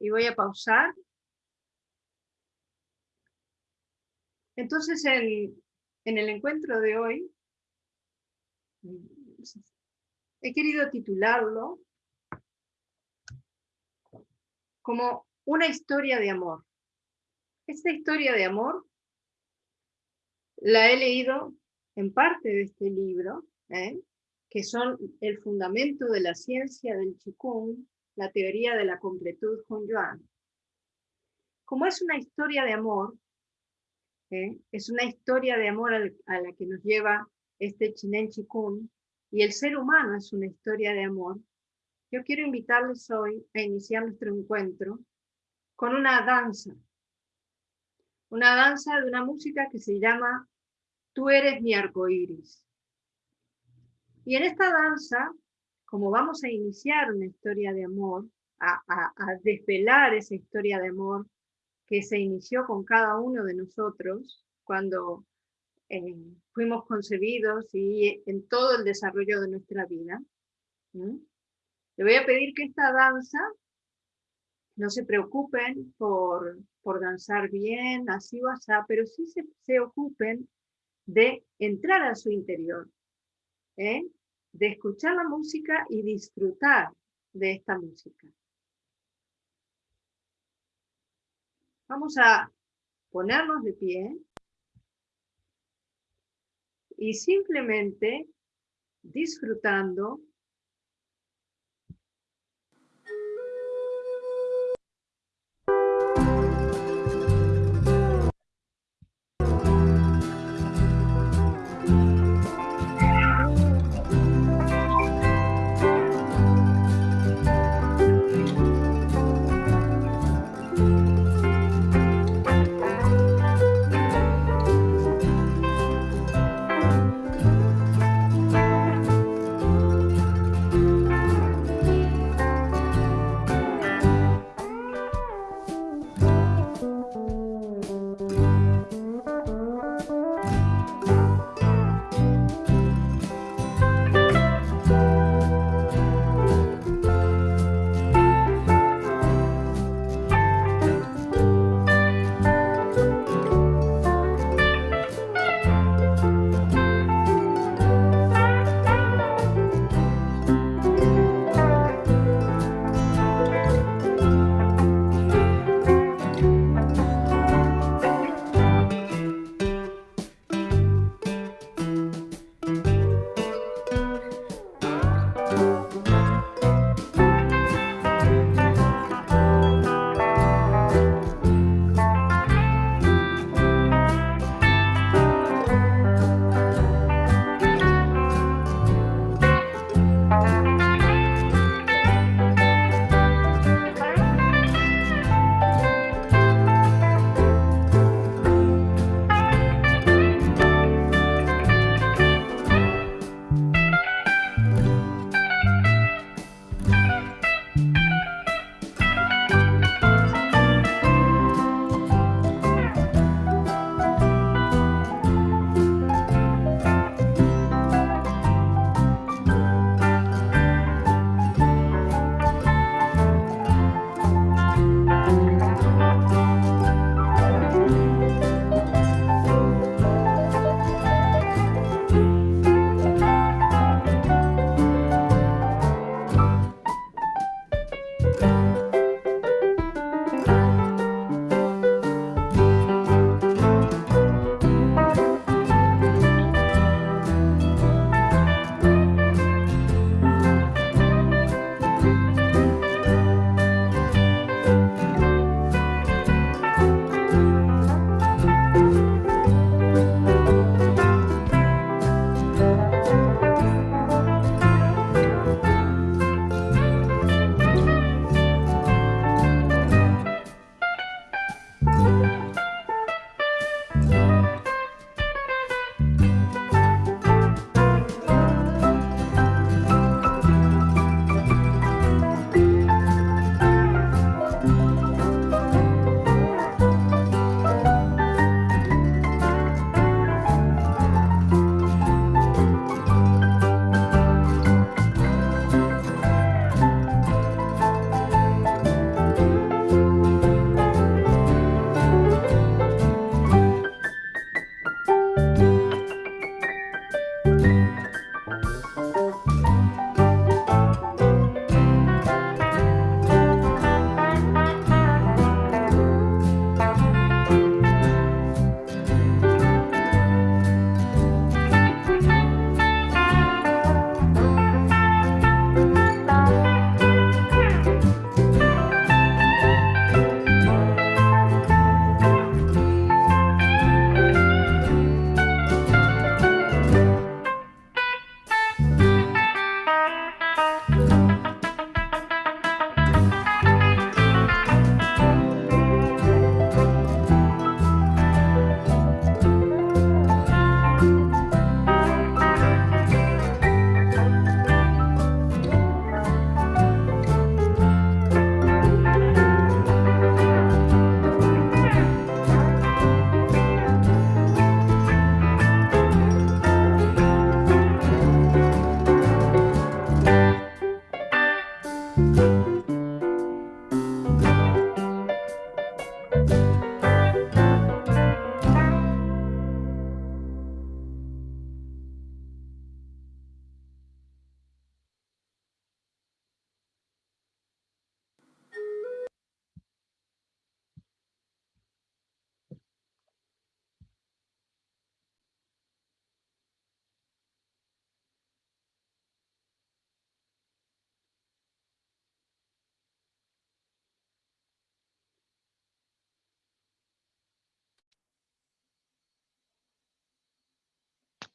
y voy a pausar. Entonces, en el encuentro de hoy, he querido titularlo como una historia de amor. Esta historia de amor la he leído en parte de este libro, ¿eh? que son el fundamento de la ciencia del Qigong, la teoría de la completud con Yuan. Como es una historia de amor, ¿eh? es una historia de amor a la que nos lleva este Chinen Chikun, y el ser humano es una historia de amor, yo quiero invitarles hoy a iniciar nuestro encuentro con una danza. Una danza de una música que se llama Tú eres mi arco iris. Y en esta danza, como vamos a iniciar una historia de amor, a, desvelar esa historia de amor que se inició con cada uno de nosotros cuando eh, fuimos concebidos y en todo el desarrollo de nuestra vida. Le voy a pedir que esta danza no se preocupen por, por danzar bien, así o así, pero sí se, se, ocupen de entrar a su interior, ¿eh? De escuchar la música y disfrutar de esta música. Vamos a ponernos de pie y simplemente disfrutando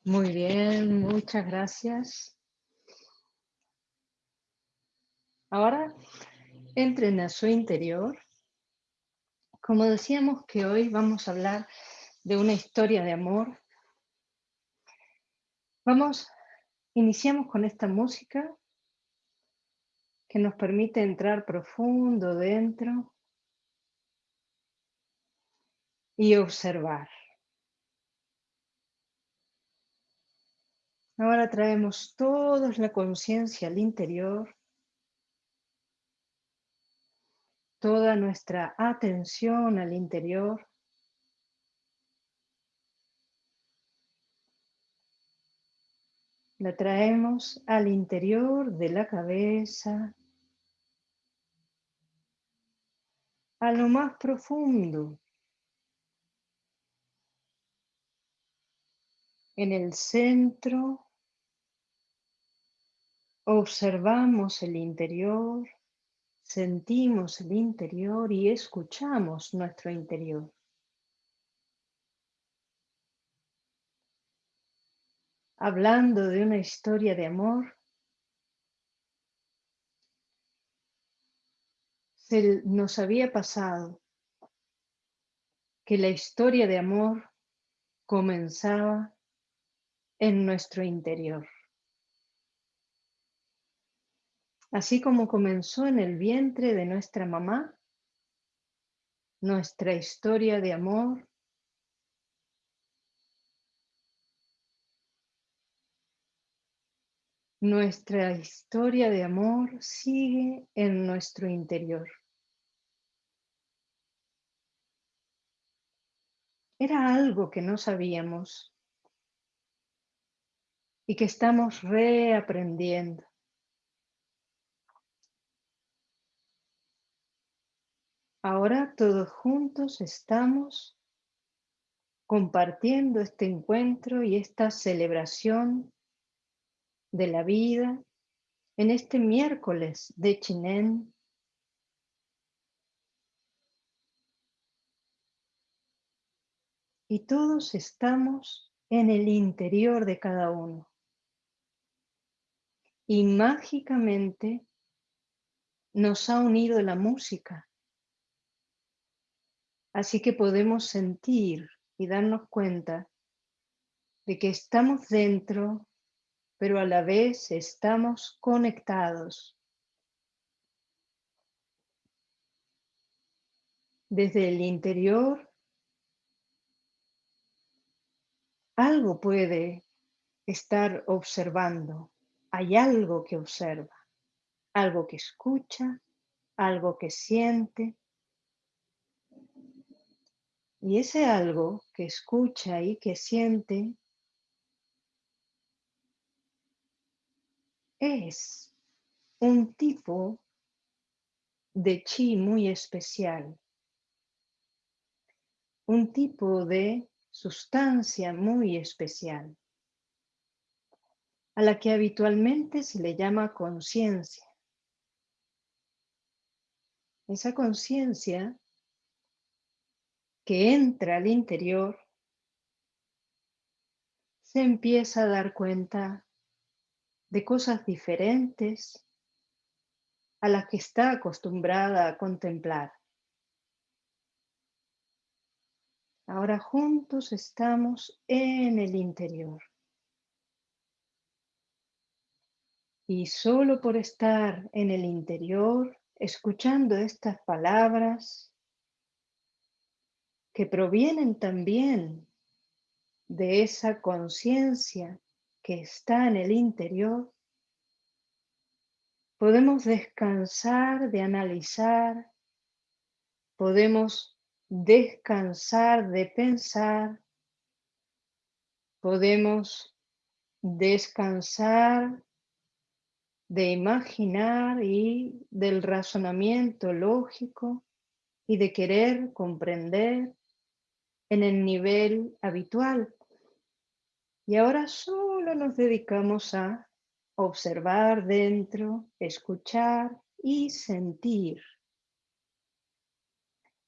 Muy bien, muchas gracias. Ahora entren a su interior. Como decíamos que hoy vamos a hablar de una historia de amor, vamos, iniciamos con esta música que nos permite entrar profundo dentro y observar. Ahora traemos toda la conciencia al interior, toda nuestra atención al interior. La traemos al interior de la cabeza, a lo más profundo en el centro Observamos el interior, sentimos el interior y escuchamos nuestro interior. Hablando de una historia de amor, se nos había pasado que la historia de amor comenzaba en nuestro interior. Así como comenzó en el vientre de nuestra mamá, nuestra historia de amor, nuestra historia de amor sigue en nuestro interior. Era algo que no sabíamos y que estamos reaprendiendo. Ahora todos juntos estamos compartiendo este encuentro y esta celebración de la vida en este miércoles de Chinén. Y todos estamos en el interior de cada uno. Y mágicamente nos ha unido la música Así que podemos sentir y darnos cuenta de que estamos dentro, pero a la vez estamos conectados. Desde el interior, algo puede estar observando. Hay algo que observa, algo que escucha, algo que siente, y ese algo que escucha y que siente es un tipo de chi muy especial, un tipo de sustancia muy especial, a la que habitualmente se le llama conciencia. Esa conciencia que entra al interior, se empieza a dar cuenta de cosas diferentes a las que está acostumbrada a contemplar. Ahora juntos estamos en el interior. Y solo por estar en el interior, escuchando estas palabras, que provienen también de esa conciencia que está en el interior, podemos descansar de analizar, podemos descansar de pensar, podemos descansar de imaginar y del razonamiento lógico y de querer comprender en el nivel habitual. Y ahora solo nos dedicamos a observar dentro, escuchar y sentir.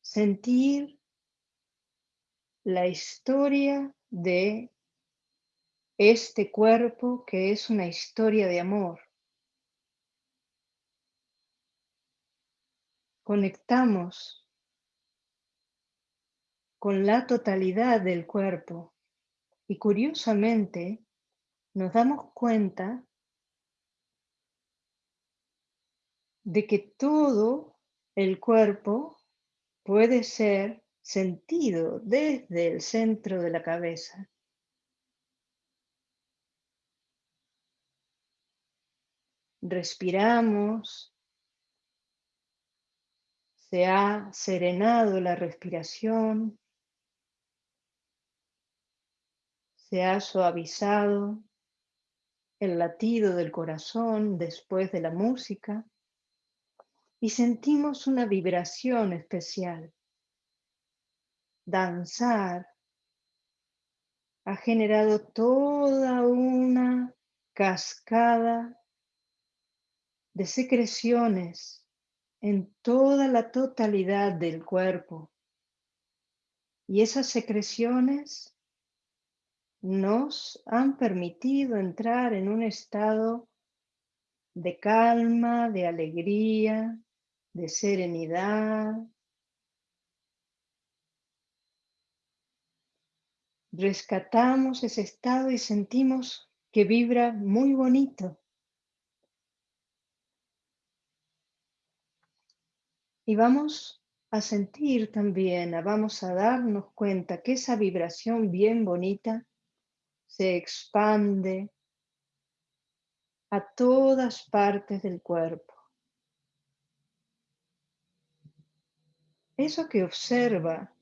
Sentir la historia de este cuerpo que es una historia de amor. Conectamos con la totalidad del cuerpo. Y curiosamente nos damos cuenta de que todo el cuerpo puede ser sentido desde el centro de la cabeza. Respiramos, se ha serenado la respiración, se ha suavizado el latido del corazón después de la música y sentimos una vibración especial. Danzar ha generado toda una cascada de secreciones en toda la totalidad del cuerpo. Y esas secreciones nos han permitido entrar en un estado de calma, de alegría, de serenidad. Rescatamos ese estado y sentimos que vibra muy bonito. Y vamos a sentir también, vamos a darnos cuenta que esa vibración bien bonita se expande a todas partes del cuerpo. Eso que observa,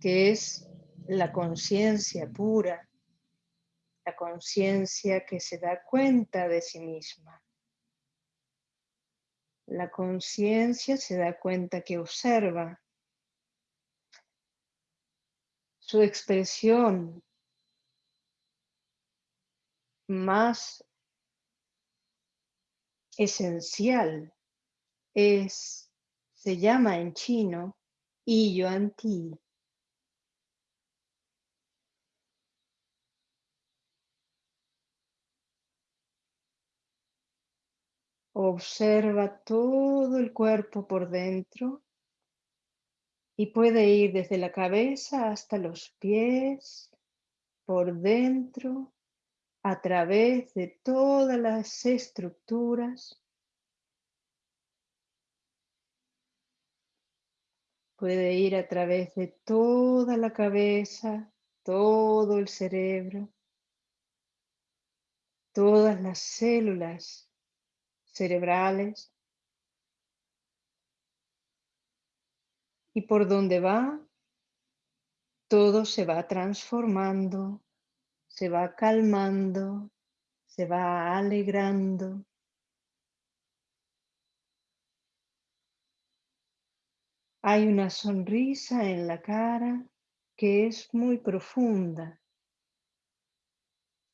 que es la conciencia pura, la conciencia que se da cuenta de sí misma. La conciencia se da cuenta que observa su expresión más esencial es, se llama en chino, Yuan Ti. Observa todo el cuerpo por dentro y puede ir desde la cabeza hasta los pies, por dentro, a través de todas las estructuras. Puede ir a través de toda la cabeza, todo el cerebro, todas las células cerebrales y por donde va, todo se va transformando, se va calmando, se va alegrando. Hay una sonrisa en la cara que es muy profunda.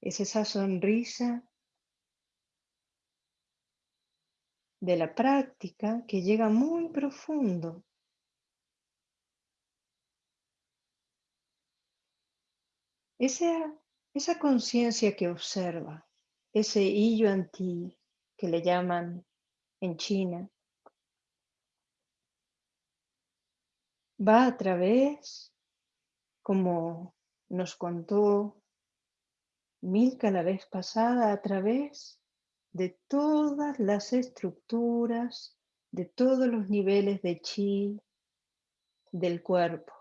Es esa sonrisa de la práctica que llega muy profundo. Esa, esa conciencia que observa, ese illo anti que le llaman en China, va a través, como nos contó Milka la vez pasada, a través de todas las estructuras, de todos los niveles de chi del cuerpo.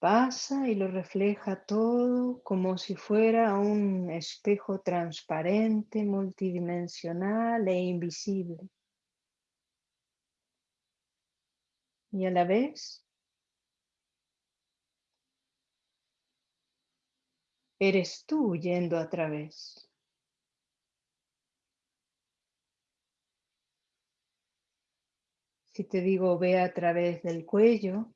Pasa y lo refleja todo como si fuera un espejo transparente, multidimensional e invisible. Y a la vez eres tú yendo a través. Si te digo ve a través del cuello,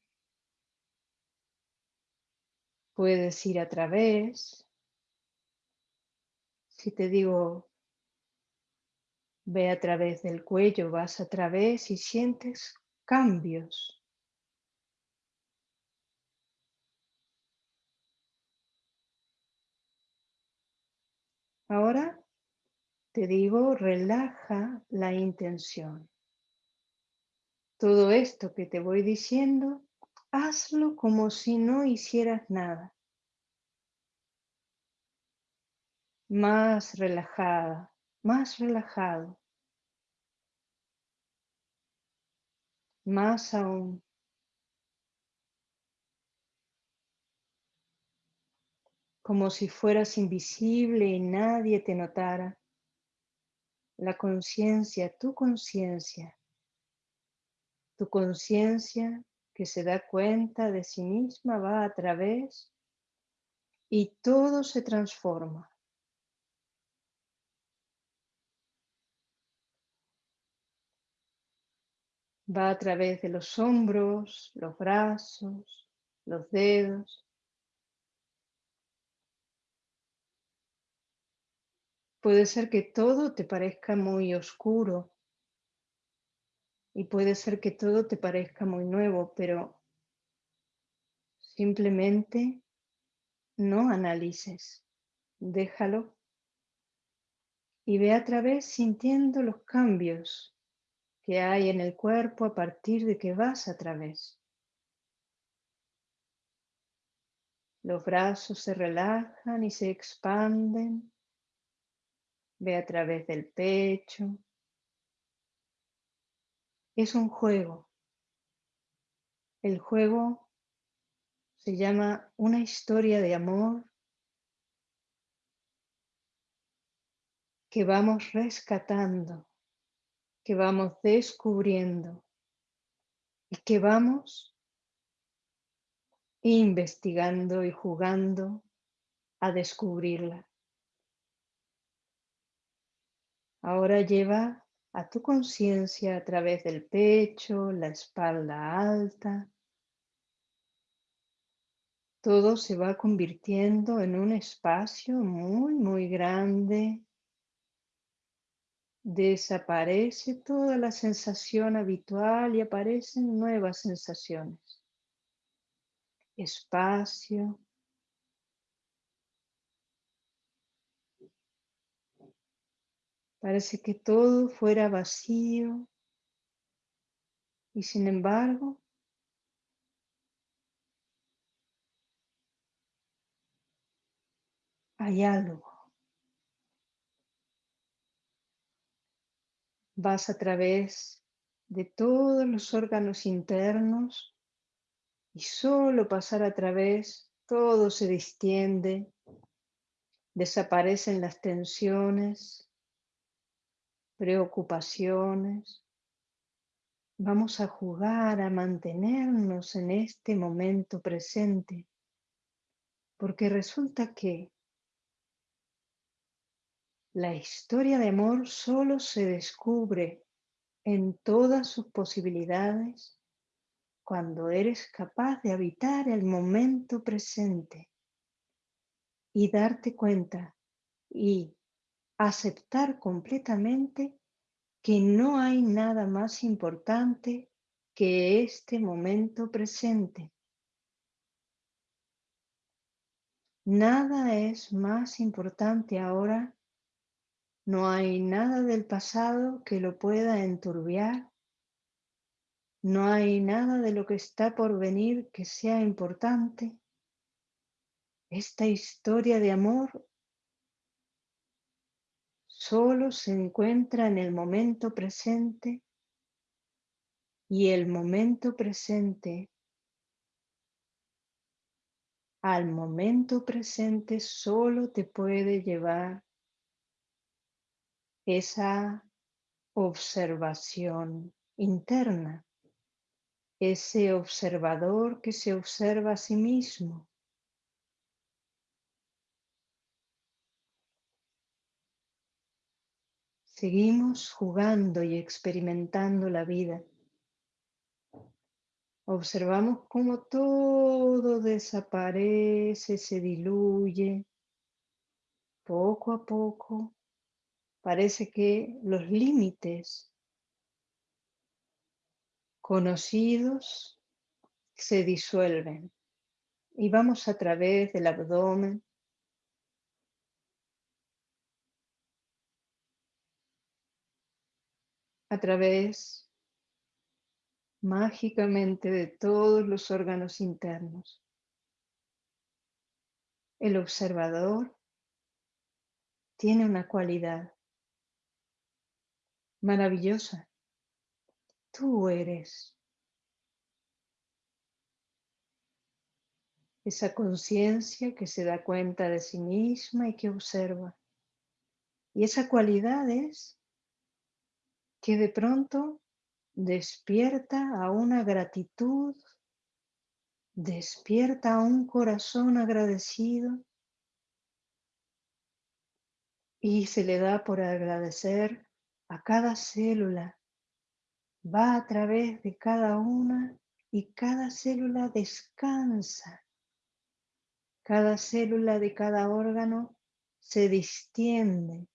puedes ir a través. Si te digo, ve a través del cuello, vas a través y sientes cambios. Ahora te digo, relaja la intención. Todo esto que te voy diciendo hazlo como si no hicieras nada. Más relajada, más relajado. Más aún. Como si fueras invisible y nadie te notara la conciencia, tu conciencia, tu conciencia que se da cuenta de sí misma va a través y todo se transforma. Va a través de los hombros, los brazos, los dedos, Puede ser que todo te parezca muy oscuro y puede ser que todo te parezca muy nuevo, pero simplemente no analices, déjalo y ve a través sintiendo los cambios que hay en el cuerpo a partir de que vas a través. Los brazos se relajan y se expanden Ve a través del pecho. Es un juego. El juego se llama una historia de amor que vamos rescatando, que vamos descubriendo y que vamos investigando y jugando a descubrirla. Ahora lleva a tu conciencia a través del pecho, la espalda alta. Todo se va convirtiendo en un espacio muy, muy grande. Desaparece toda la sensación habitual y aparecen nuevas sensaciones. Espacio, Parece que todo fuera vacío y sin embargo hay algo. Vas a través de todos los órganos internos y solo pasar a través todo se distiende, desaparecen las tensiones, preocupaciones. Vamos a jugar a mantenernos en este momento presente, porque resulta que la historia de amor solo se descubre en todas sus posibilidades cuando eres capaz de habitar el momento presente y darte cuenta y aceptar completamente que no hay nada más importante que este momento presente. Nada es más importante ahora, no hay nada del pasado que lo pueda enturbiar, no hay nada de lo que está por venir que sea importante. Esta historia de amor solo se encuentra en el momento presente y el momento presente al momento presente solo te puede llevar esa observación interna, ese observador que se observa a sí mismo. Seguimos jugando y experimentando la vida. Observamos cómo todo desaparece, se diluye. Poco a poco parece que los límites conocidos se disuelven y vamos a través del abdomen a través mágicamente de todos los órganos internos. El observador tiene una cualidad maravillosa. Tú eres esa conciencia que se da cuenta de sí misma y que observa. Y esa cualidad es que de pronto despierta a una gratitud, despierta a un corazón agradecido y se le da por agradecer a cada célula. Va a través de cada una y cada célula descansa. Cada célula de cada órgano se distiende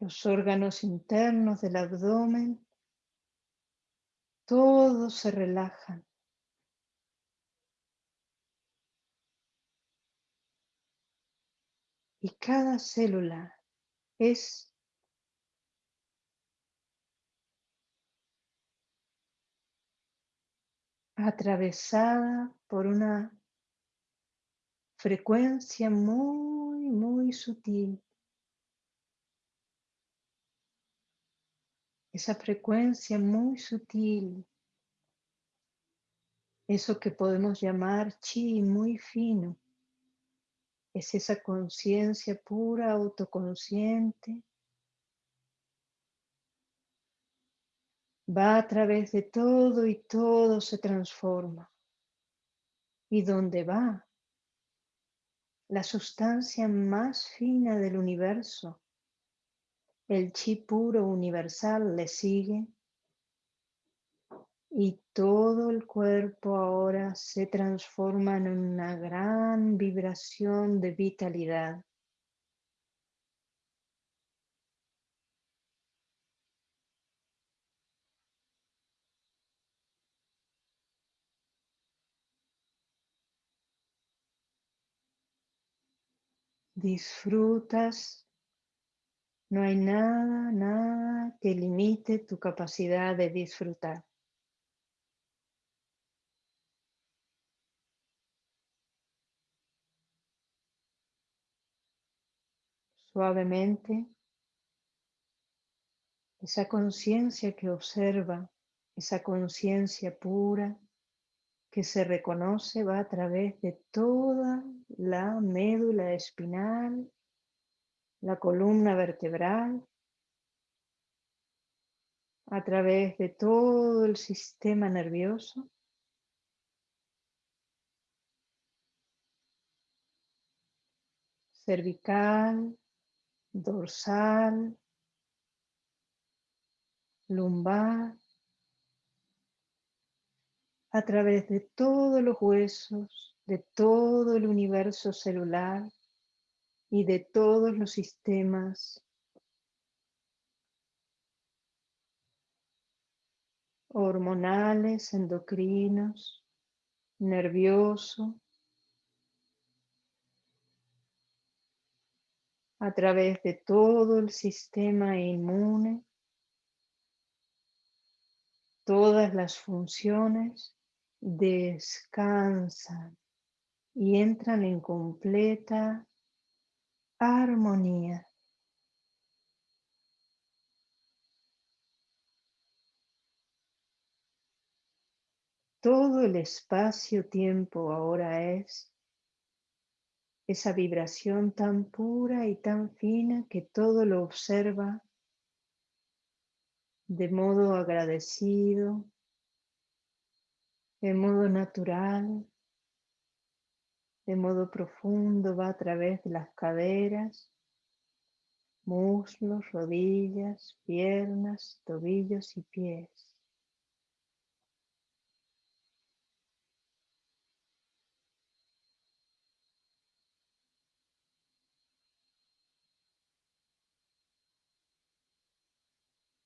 los órganos internos del abdomen, todos se relajan. Y cada célula es atravesada por una frecuencia muy, muy sutil. Esa frecuencia muy sutil, eso que podemos llamar chi muy fino, es esa conciencia pura, autoconsciente, va a través de todo y todo se transforma. ¿Y dónde va? La sustancia más fina del universo el chi puro universal le sigue y todo el cuerpo ahora se transforma en una gran vibración de vitalidad. Disfrutas no hay nada, nada que limite tu capacidad de disfrutar. Suavemente, esa conciencia que observa, esa conciencia pura que se reconoce va a través de toda la médula espinal la columna vertebral, a través de todo el sistema nervioso. cervical, dorsal, lumbar, a través de todos los huesos, de todo el universo celular, y de todos los sistemas. Hormonales, endocrinos, nervioso, a través de todo el sistema inmune, todas las funciones descansan y entran en completa armonía. Todo el espacio-tiempo ahora es esa vibración tan pura y tan fina que todo lo observa de modo agradecido, de modo natural, de modo profundo va a través de las caderas, muslos, rodillas, piernas, tobillos y pies.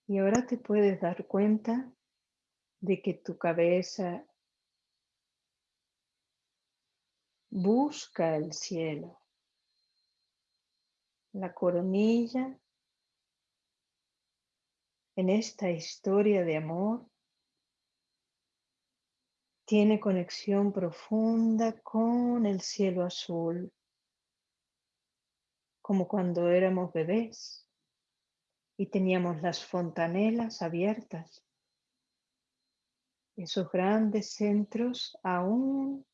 Y ahora te puedes dar cuenta de que tu cabeza busca el cielo. la coronilla en esta historia de amor tiene conexión profunda con el cielo azul, como cuando éramos bebés y teníamos las fontanelas abiertas. Esos grandes centros aún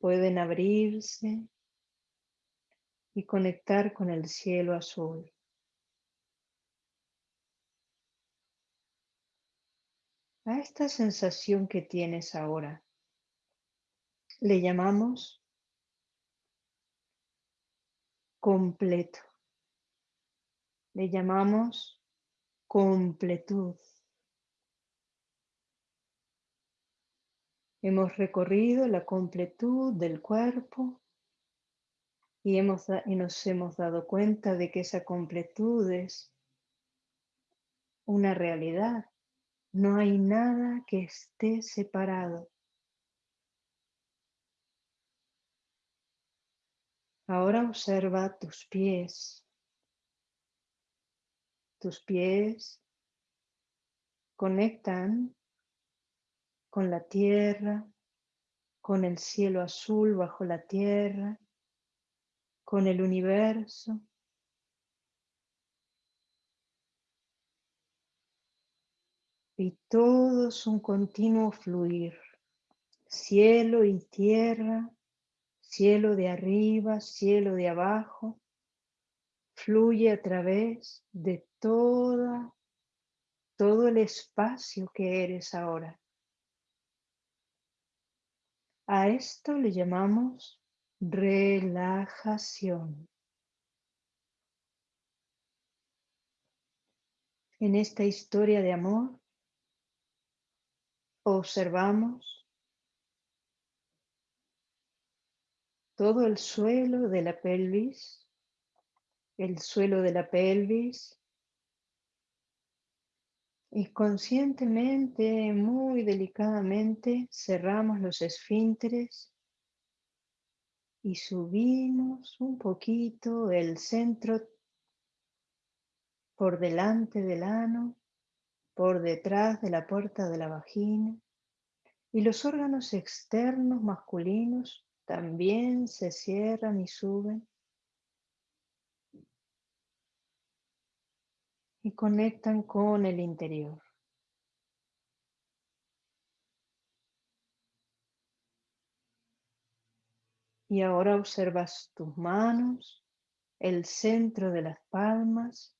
pueden abrirse y conectar con el cielo azul. A esta sensación que tienes ahora le llamamos completo. Le llamamos completud. Hemos recorrido la completud del cuerpo y, hemos, y nos hemos dado cuenta de que esa completud es una realidad. No hay nada que esté separado. Ahora observa tus pies. Tus pies conectan con la tierra, con el cielo azul bajo la tierra, con el universo. Y todo es un continuo fluir, cielo y tierra, cielo de arriba, cielo de abajo, fluye a través de toda, todo el espacio que eres ahora. A esto le llamamos relajación. En esta historia de amor observamos todo el suelo de la pelvis, el suelo de la pelvis y conscientemente, muy delicadamente, cerramos los esfínteres y subimos un poquito el centro por delante del ano, por detrás de la puerta de la vagina y los órganos externos masculinos también se cierran y suben y conectan con el interior. Y ahora observas tus manos, el centro de las palmas,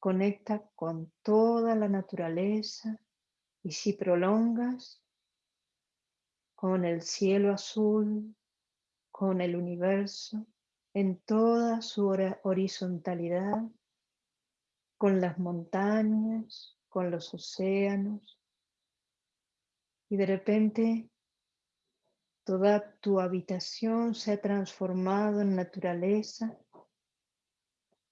conecta con toda la naturaleza y si prolongas, con el cielo azul, con el universo, en toda su horizontalidad, con las montañas, con los océanos, y de repente Toda tu habitación se ha transformado en naturaleza.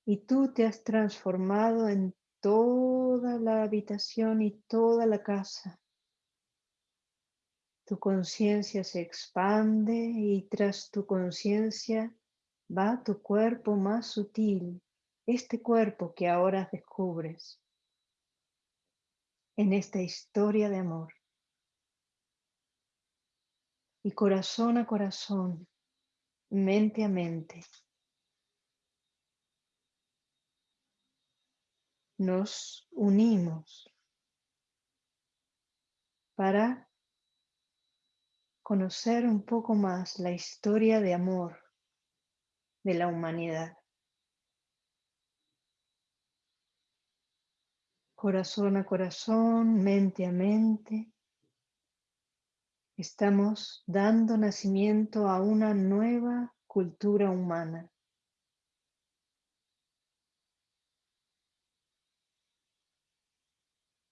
Y tú te has transformado en toda la habitación y toda la casa. Tu conciencia se expande y tras tu conciencia va tu cuerpo más sutil, este cuerpo que ahora descubres en esta historia de amor y corazón a corazón, mente a mente. Nos unimos para conocer un poco más la historia de amor de la humanidad. Corazón a corazón, mente a mente, Estamos dando nacimiento a una nueva cultura humana.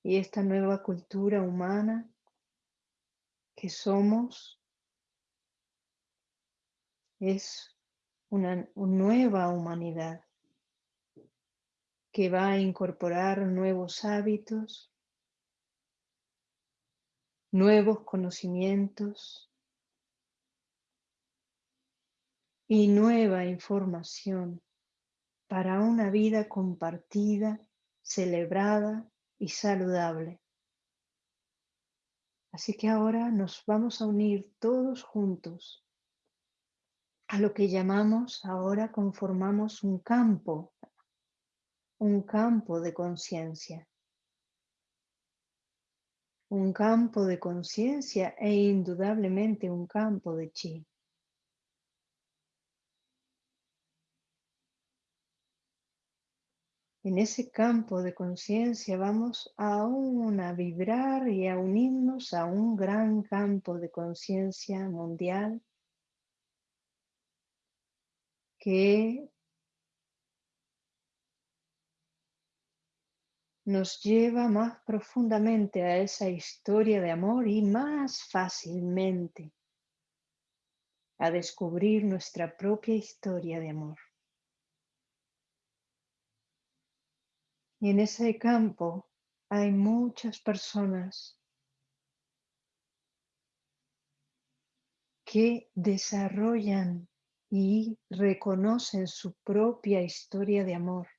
Y esta nueva cultura humana que somos es una, nueva humanidad que va a incorporar nuevos hábitos, nuevos conocimientos, y nueva información para una vida compartida, celebrada y saludable. Así que ahora nos vamos a unir todos juntos a lo que llamamos, ahora conformamos un campo, un campo de conciencia. Un campo de conciencia e indudablemente un campo de chi. En ese campo de conciencia vamos aún a vibrar y a unirnos a un gran campo de conciencia mundial que nos lleva más profundamente a esa historia de amor y más fácilmente a descubrir nuestra propia historia de amor. Y en ese campo hay muchas personas que desarrollan y reconocen su propia historia de amor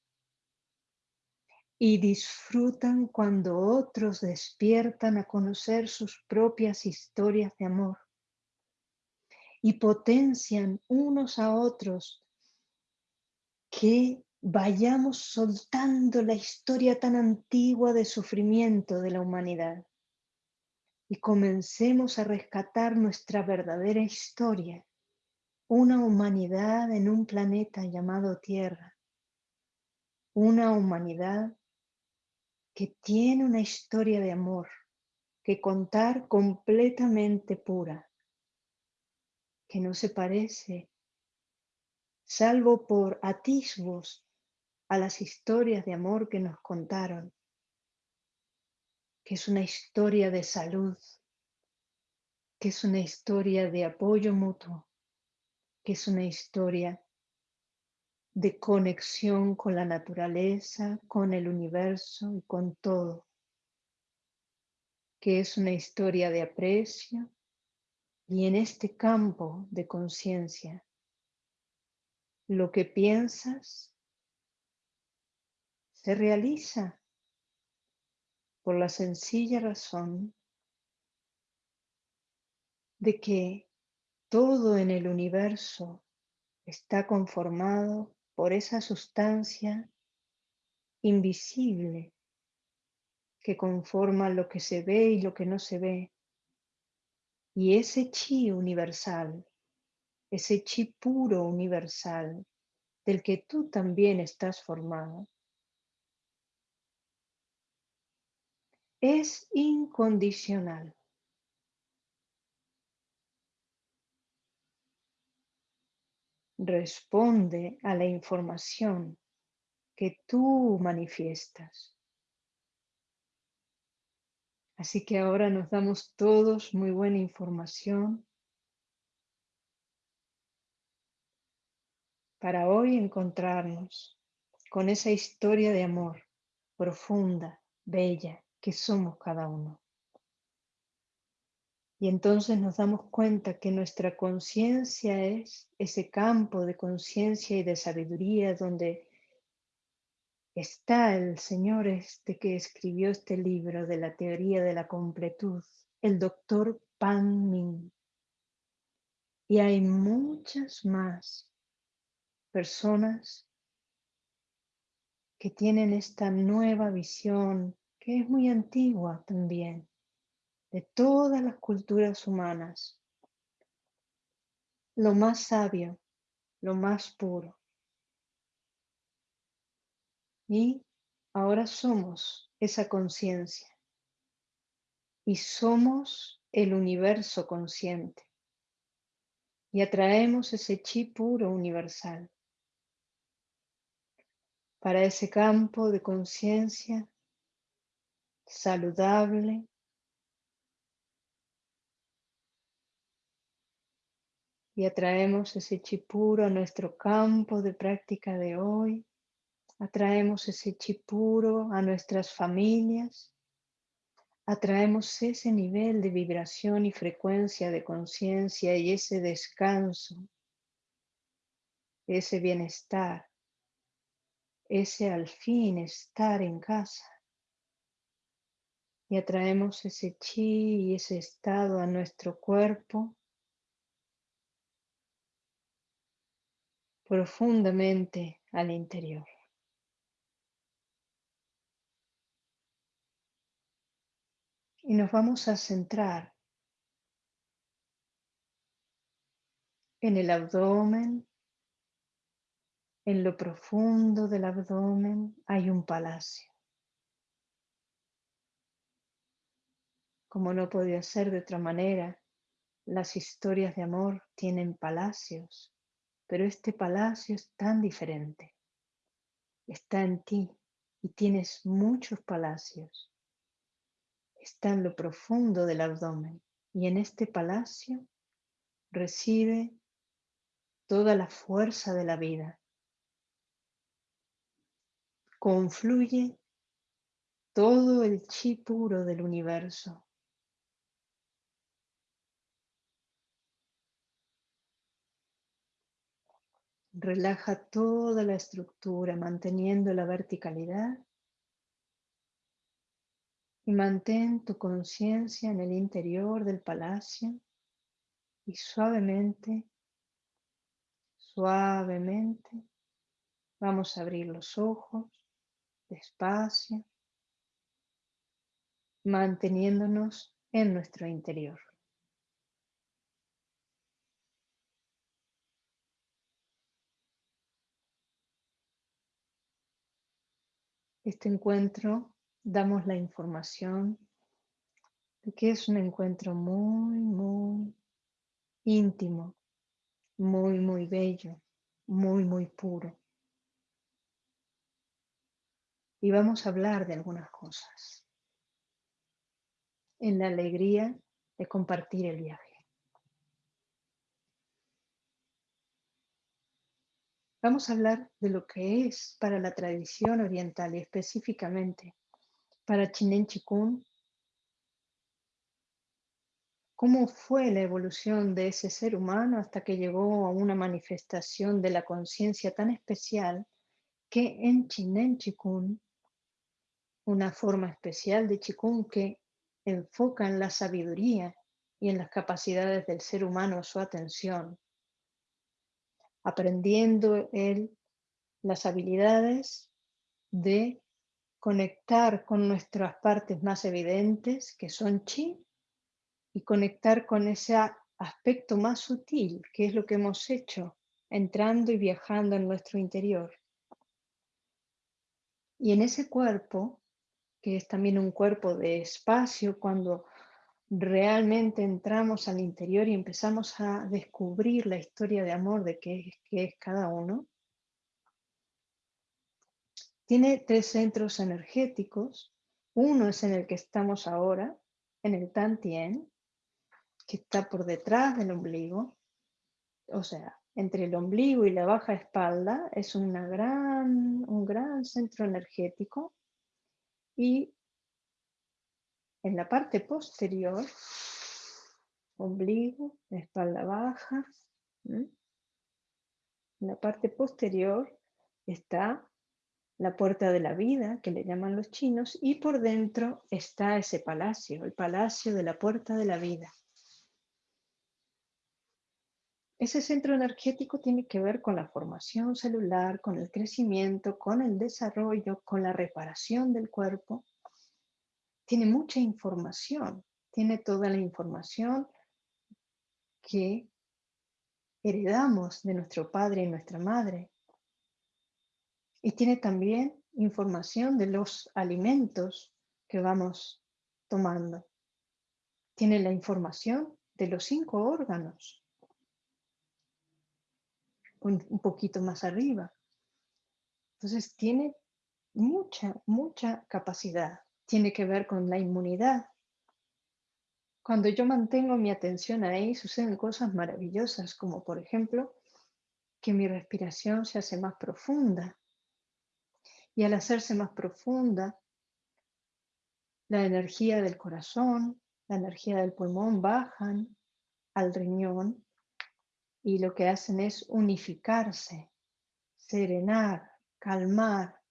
y disfrutan cuando otros despiertan a conocer sus propias historias de amor. Y potencian unos a otros que vayamos soltando la historia tan antigua de sufrimiento de la humanidad y comencemos a rescatar nuestra verdadera historia, una humanidad en un planeta llamado Tierra, una humanidad que tiene una historia de amor que contar completamente pura, que no se parece, salvo por atisbos a las historias de amor que nos contaron, que es una historia de salud, que es una historia de apoyo mutuo, que es una historia de conexión con la naturaleza, con el universo y con todo, que es una historia de aprecio y en este campo de conciencia, lo que piensas se realiza por la sencilla razón de que todo en el universo está conformado por esa sustancia invisible que conforma lo que se ve y lo que no se ve. Y ese chi universal, ese chi puro universal, del que tú también estás formado, es incondicional. Responde a la información que tú manifiestas. Así que ahora nos damos todos muy buena información para hoy encontrarnos con esa historia de amor profunda, bella, que somos cada uno. Y entonces nos damos cuenta que nuestra conciencia es ese campo de conciencia y de sabiduría donde está el Señor este que escribió este libro de la teoría de la completud, el doctor Pan Min. Y hay muchas más personas que tienen esta nueva visión, que es muy antigua también, de todas las culturas humanas, lo más sabio, lo más puro. Y ahora somos esa conciencia. Y somos el universo consciente. Y atraemos ese chi puro universal. Para ese campo de conciencia saludable, y atraemos ese chipuro a nuestro campo de práctica de hoy. Atraemos ese chipuro a nuestras familias. Atraemos ese nivel de vibración y frecuencia de conciencia y ese descanso ese bienestar, ese al fin estar en casa. Y atraemos ese chi y ese estado a nuestro cuerpo profundamente al interior. Y nos vamos a centrar en el abdomen. En lo profundo del abdomen hay un palacio. Como no podía ser de otra manera, las historias de amor tienen palacios, pero este palacio es tan diferente. Está en ti y tienes muchos palacios está en lo profundo del abdomen y en este palacio recibe toda la fuerza de la vida. Confluye todo el chi puro del universo. Relaja toda la estructura manteniendo la verticalidad y mantén tu conciencia en el interior del palacio y suavemente, suavemente vamos a abrir los ojos despacio, manteniéndonos en nuestro interior. Este encuentro damos la información de que es un encuentro muy, muy íntimo, muy, muy bello, muy, muy puro. Y vamos a hablar de algunas cosas en la alegría de compartir el viaje. Vamos a hablar de lo que es para la tradición oriental y específicamente para Chinen Chikun, cómo fue la evolución de ese ser humano hasta que llegó a una manifestación de la conciencia tan especial que en Chinen Chikun, una forma especial de Chikun que enfoca en la sabiduría y en las capacidades del ser humano su atención, aprendiendo él las habilidades de conectar con nuestras partes más evidentes, que son chi, y conectar con ese aspecto más sutil, que es lo que hemos hecho, entrando y viajando en nuestro interior. Y en ese cuerpo, que es también un cuerpo de espacio, cuando realmente entramos al interior y empezamos a descubrir la historia de amor de qué es cada uno, tiene tres centros energéticos. Uno es en el que estamos ahora, en el Tantien, que está por detrás del ombligo. O sea, entre el ombligo y la baja espalda es una gran, un gran centro energético. Y en la parte posterior, ombligo, espalda baja, en la parte posterior está la puerta de la vida, que le llaman los chinos, y por dentro está ese palacio, el palacio de la puerta de la vida. Ese centro energético tiene que ver con la formación celular, con el crecimiento, con el desarrollo, con la reparación del cuerpo. Tiene mucha información, tiene toda la información que heredamos de nuestro padre y nuestra madre, y tiene también información de los alimentos que vamos tomando. Tiene la información de los cinco órganos. Un, poquito más arriba. Entonces tiene mucha, mucha capacidad. Tiene que ver con la inmunidad. Cuando yo mantengo mi atención ahí, suceden cosas maravillosas, como por ejemplo, que mi respiración se hace más profunda, y al hacerse más profunda, la energía del corazón, la energía del pulmón bajan al riñón y lo que hacen es unificarse serenar, calmar,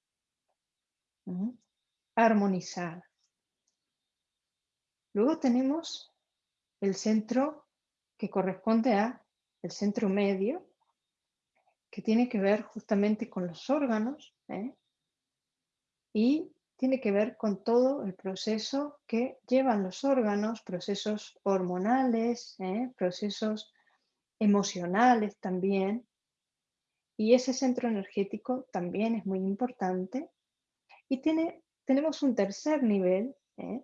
armonizar. Luego tenemos el centro que corresponde a el centro medio, que tiene que ver justamente con los órganos ¿eh? y tiene que ver con todo el proceso que llevan los órganos, procesos hormonales, ¿eh? procesos emocionales también. Y ese centro energético también es muy importante. Y tiene, tenemos un tercer nivel, ¿eh?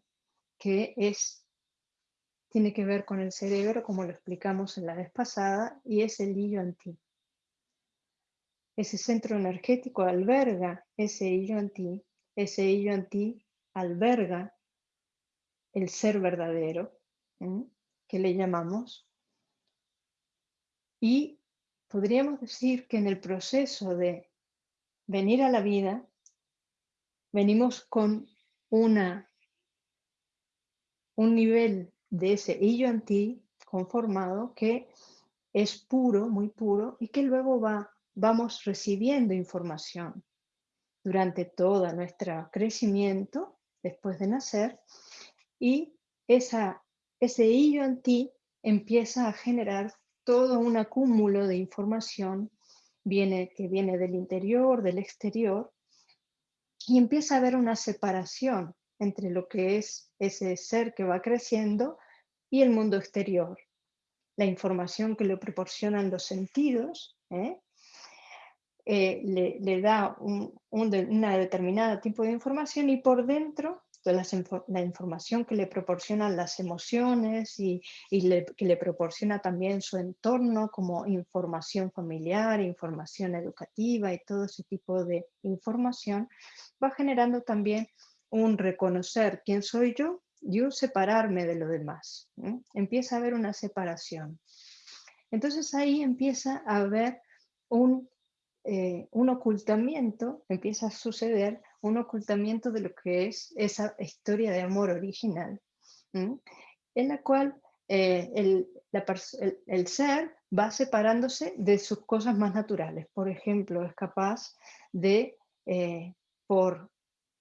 que es, tiene que ver con el cerebro, como lo explicamos en la vez pasada, y es el anti. Ese centro energético alberga ese anti, ese anti alberga el ser verdadero, que le llamamos, y podríamos decir que en el proceso de venir a la vida, venimos con una un nivel de ese hillo anti conformado que es puro, muy puro, y que luego va, vamos recibiendo información durante todo nuestro crecimiento, después de nacer, y esa, ese hillo anti empieza a generar todo un acúmulo de información viene, que viene del interior, del exterior, y empieza a haber una separación entre lo que es ese ser que va creciendo y el mundo exterior. La información que le proporcionan los sentidos ¿eh? Eh, le, da un, una determinada tipo de información y por dentro la información que le proporcionan las emociones y, que le proporciona también su entorno como información familiar, información educativa y todo ese tipo de información, va generando también un reconocer quién soy yo y un separarme de lo demás. Empieza a haber una separación. Entonces ahí empieza a haber un, eh, un ocultamiento, empieza a suceder un ocultamiento de lo que es esa historia de amor original, en la cual eh, el, el, ser va separándose de sus cosas más naturales. Por ejemplo, es capaz de, eh, por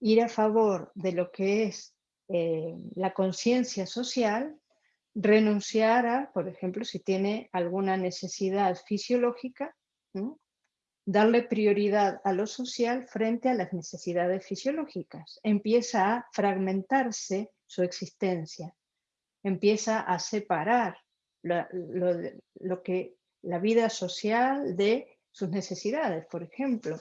ir a favor de lo que es eh, la conciencia social, renunciar a, por ejemplo, si tiene alguna necesidad fisiológica, darle prioridad a lo social frente a las necesidades fisiológicas. Empieza a fragmentarse su existencia, empieza a separar lo que la vida social de sus necesidades, por ejemplo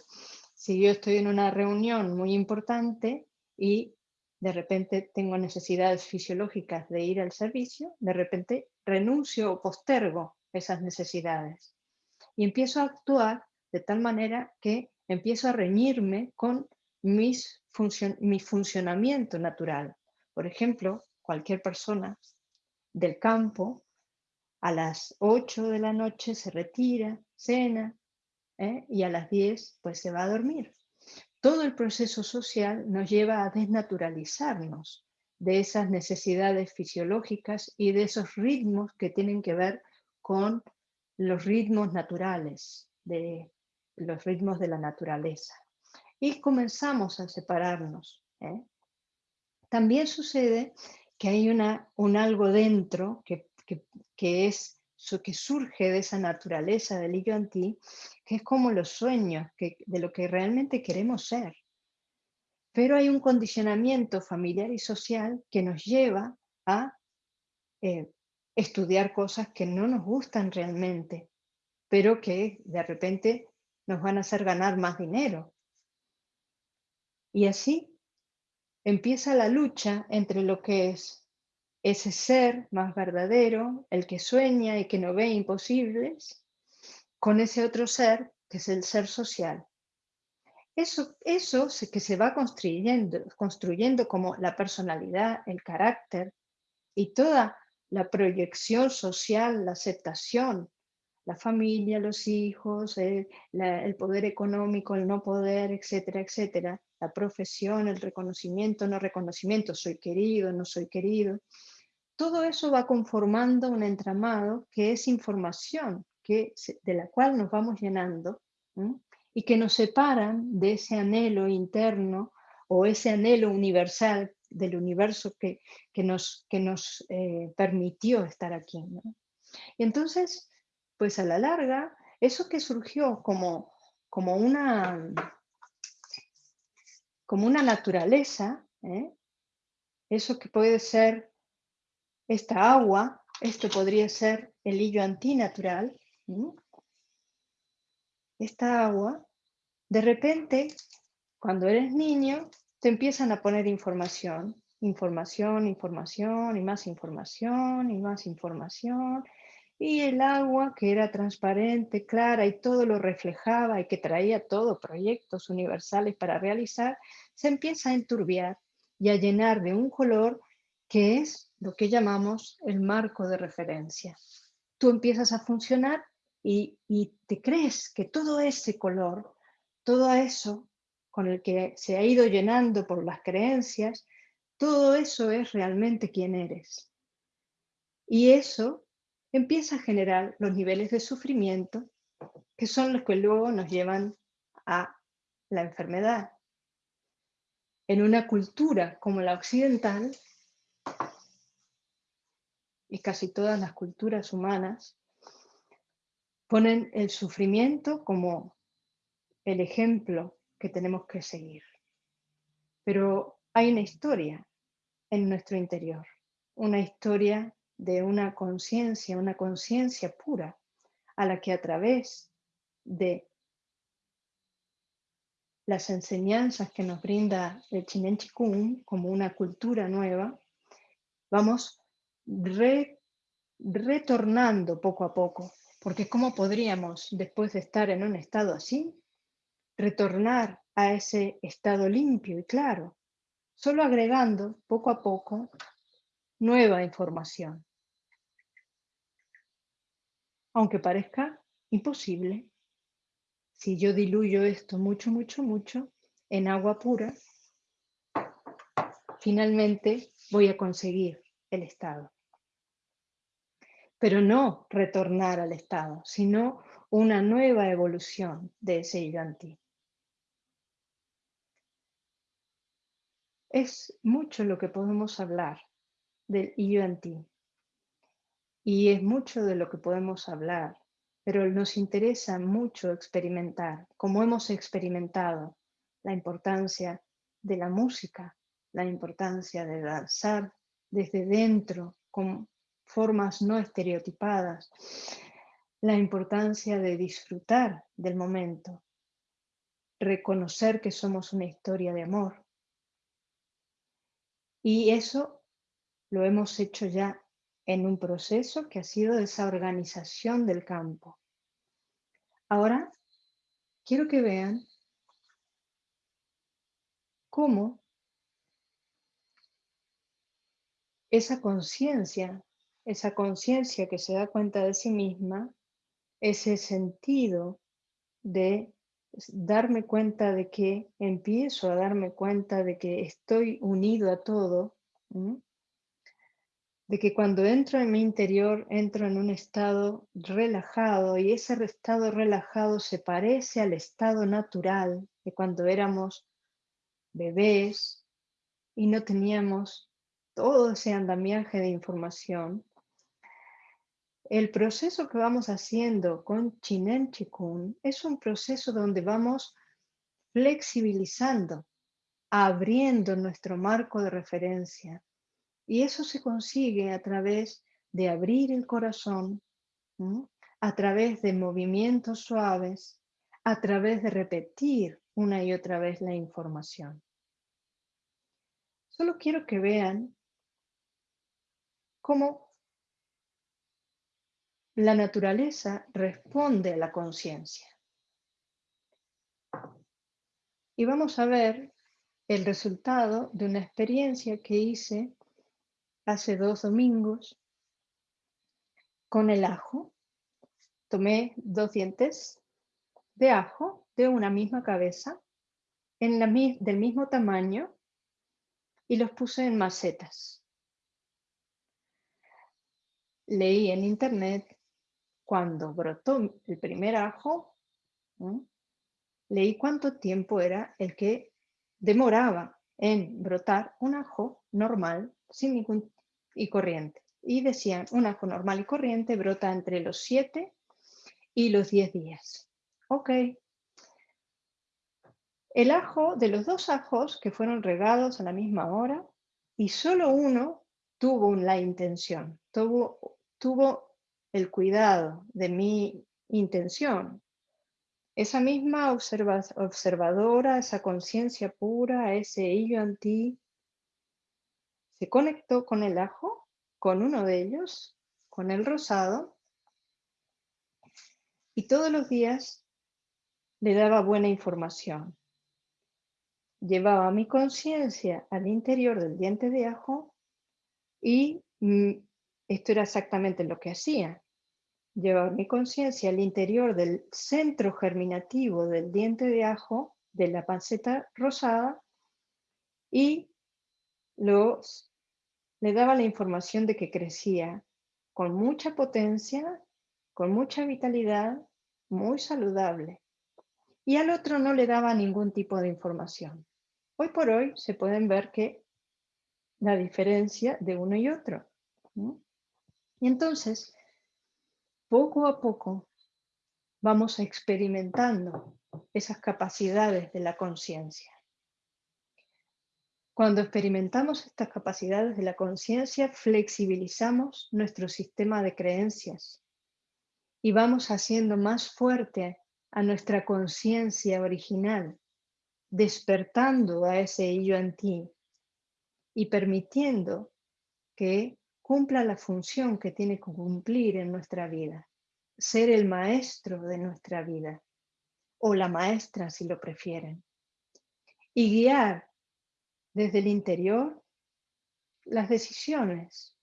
si yo estoy en una reunión muy importante y de repente tengo necesidades fisiológicas de ir al servicio, de repente renuncio o postergo esas necesidades y empiezo a actuar de tal manera que empiezo a reñirme con mis mi funcionamiento natural. Por ejemplo, cualquier persona del campo a las 8 de la noche se retira, cena, ¿eh? y a las 10 pues se va a dormir. Todo el proceso social nos lleva a desnaturalizarnos de esas necesidades fisiológicas y de esos ritmos que tienen que ver con los ritmos naturales, de los ritmos de la naturaleza. Y comenzamos a separarnos. ¿eh? También sucede que hay una, un algo dentro que, que, que es que surge de esa naturaleza del yo anti, que es como los sueños de lo que realmente queremos ser. Pero hay un condicionamiento familiar y social que nos lleva a eh, estudiar cosas que no nos gustan realmente, pero que de repente nos van a hacer ganar más dinero. Y así empieza la lucha entre lo que es ese ser más verdadero, el que sueña y que no ve imposibles, con ese otro ser que es el ser social. Eso, eso que se va construyendo, construyendo como la personalidad, el carácter y toda la proyección social, la aceptación, la familia, los hijos, el, el poder económico, el no poder, etcétera, etcétera, la profesión, el reconocimiento, no reconocimiento, soy querido, no soy querido, todo eso va conformando un entramado que es información que, de la cual nos vamos llenando y que nos separan de ese anhelo interno o ese anhelo universal del universo que, nos, que nos eh, permitió estar aquí. Y entonces, pues a la larga, eso que surgió como, como, una, como una naturaleza, ¿eh? eso que puede ser esta agua, esto podría ser el hillo antinatural, esta agua, de repente, cuando eres niño, te empiezan a poner información, información, información y más información y más información. Y el agua que era transparente, clara y todo lo reflejaba y que traía todo, proyectos universales para realizar, se empieza a enturbiar y a llenar de un color que es lo que llamamos el marco de referencia. Tú empiezas a funcionar y, y te crees que todo ese color, todo eso con el que se ha ido llenando por las creencias, todo eso es realmente quien eres. Y eso empieza a generar los niveles de sufrimiento que son los que luego nos llevan a la enfermedad. En una cultura como la occidental, y casi todas las culturas humanas, ponen el sufrimiento como el ejemplo que tenemos que seguir. Pero hay una historia en nuestro interior, una historia de una conciencia, una conciencia pura, a la que a través de las enseñanzas que nos brinda el Chinen Chikung como una cultura nueva, vamos retornando poco a poco, porque ¿cómo podríamos, después de estar en un estado así, retornar a ese estado limpio y claro, solo agregando poco a poco nueva información. Aunque parezca imposible, si yo diluyo esto mucho, mucho, mucho en agua pura, finalmente voy a conseguir el estado. Pero no retornar al estado, sino una nueva evolución de ese yanti. Es mucho lo que podemos hablar del ti Y es mucho de lo que podemos hablar, pero nos interesa mucho experimentar, como hemos experimentado, la importancia de la música, la importancia de danzar desde dentro, con formas no estereotipadas, la importancia de disfrutar del momento, reconocer que somos una historia de amor, y eso lo hemos hecho ya en un proceso que ha sido esa organización del campo. Ahora, quiero que vean cómo esa conciencia, esa conciencia que se da cuenta de sí misma, ese sentido de darme cuenta de que empiezo a darme cuenta de que estoy unido a todo, de que cuando entro en mi interior entro en un estado relajado y ese estado relajado se parece al estado natural de cuando éramos bebés y no teníamos todo ese andamiaje de información, el proceso que vamos haciendo con Chinen Chikun es un proceso donde vamos flexibilizando, abriendo nuestro marco de referencia. Y eso se consigue a través de abrir el corazón, a través de movimientos suaves, a través de repetir una y otra vez la información. Solo quiero que vean cómo la naturaleza responde a la conciencia. Y vamos a ver el resultado de una experiencia que hice hace dos domingos con el ajo. Tomé dos dientes de ajo de una misma cabeza, en la, del mismo tamaño, y los puse en macetas. Leí en internet cuando brotó el primer ajo, leí cuánto tiempo era el que demoraba en brotar un ajo normal sin ningún y corriente. Y decían, un ajo normal y corriente brota entre los 7 y los 10 días. Ok. El ajo, de los dos ajos que fueron regados a la misma hora, y solo uno tuvo la intención, tuvo, tuvo el cuidado de mi intención. Esa misma observadora, esa conciencia pura, ese hillo ti se conectó con el ajo, con uno de ellos, con el rosado, y todos los días le daba buena información. Llevaba mi conciencia al interior del diente de ajo y mm, esto era exactamente lo que hacía. Llevaba mi conciencia al interior del centro germinativo del diente de ajo, de la panceta rosada, y los, le daba la información de que crecía con mucha potencia, con mucha vitalidad, muy saludable. Y al otro no le daba ningún tipo de información. Hoy por hoy se pueden ver que la diferencia de uno y otro. Y entonces, poco a poco, vamos experimentando esas capacidades de la conciencia. Cuando experimentamos estas capacidades de la conciencia, flexibilizamos nuestro sistema de creencias y vamos haciendo más fuerte a nuestra conciencia original, despertando a ese yo en ti y permitiendo que cumpla la función que tiene que cumplir en nuestra vida, ser el maestro de nuestra vida o la maestra si lo prefieren, y guiar desde el interior las decisiones,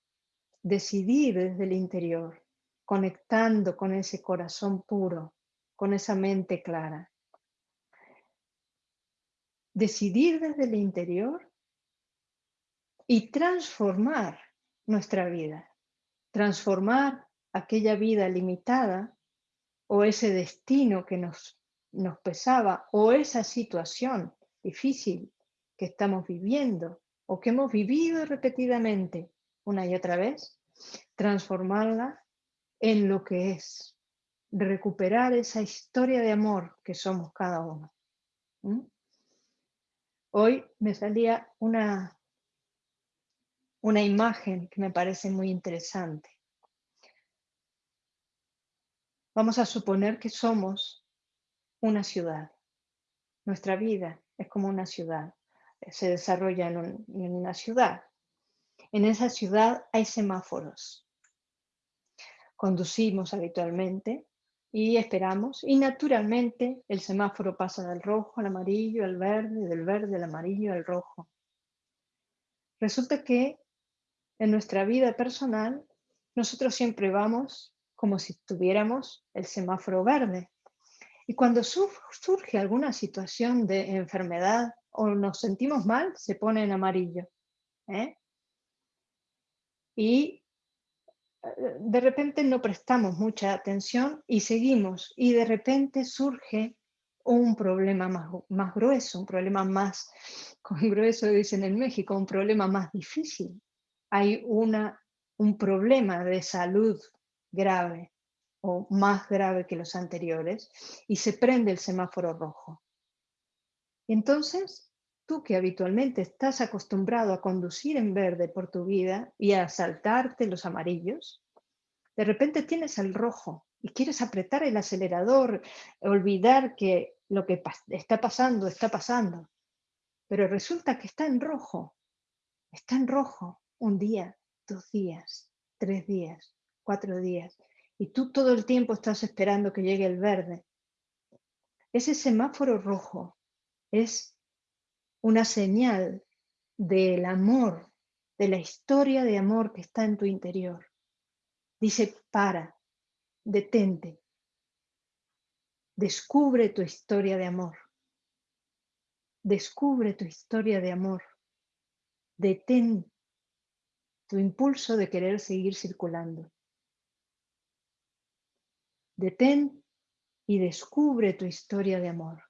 decidir desde el interior, conectando con ese corazón puro, con esa mente clara. Decidir desde el interior y transformar nuestra vida, transformar aquella vida limitada o ese destino que nos, pesaba o esa situación difícil que estamos viviendo o que hemos vivido repetidamente una y otra vez, transformarla en lo que es, recuperar esa historia de amor que somos cada uno. Hoy me salía una, una imagen que me parece muy interesante. Vamos a suponer que somos una ciudad. Nuestra vida es como una ciudad se desarrolla en, una ciudad. En esa ciudad hay semáforos. Conducimos habitualmente y esperamos y naturalmente el semáforo pasa del rojo al amarillo, al verde, del verde al amarillo, al rojo. Resulta que en nuestra vida personal nosotros siempre vamos como si tuviéramos el semáforo verde. Y cuando surge alguna situación de enfermedad o nos sentimos mal, se pone en amarillo. ¿eh? Y eh, de repente no prestamos mucha atención y seguimos y de repente surge un problema más, más grueso, un problema más, grueso dicen en México, un problema más difícil. Hay una, un problema de salud grave o más grave que los anteriores y se prende el semáforo rojo. Entonces, tú que habitualmente estás acostumbrado a conducir en verde por tu vida y a saltarte los amarillos, de repente tienes el rojo y quieres apretar el acelerador, olvidar que lo que está pasando, está pasando. Pero resulta que está en rojo. Está en rojo un día, dos días, tres días, cuatro días. Y tú todo el tiempo estás esperando que llegue el verde. Ese semáforo rojo es una señal del amor, de la historia de amor que está en tu interior. Dice, para, detente, descubre tu historia de amor. Descubre tu historia de amor. Detén tu impulso de querer seguir circulando. Detén y descubre tu historia de amor.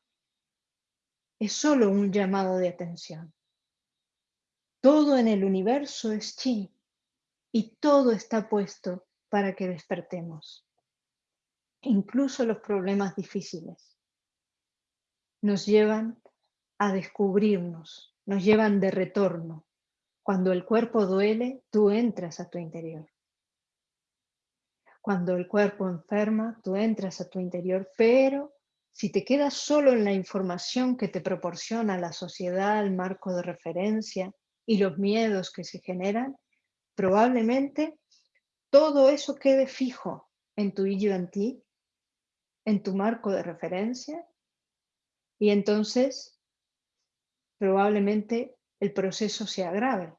Es solo un llamado de atención. Todo en el universo es chi y todo está puesto para que despertemos, incluso los problemas difíciles. Nos llevan a descubrirnos, nos llevan de retorno. Cuando el cuerpo duele, tú entras a tu interior. Cuando el cuerpo enferma, tú entras a tu interior, pero si te quedas solo en la información que te proporciona la sociedad, el marco de referencia y los miedos que se generan, probablemente todo eso quede fijo en tu ti, en tu marco de referencia, y entonces probablemente el proceso se agrave.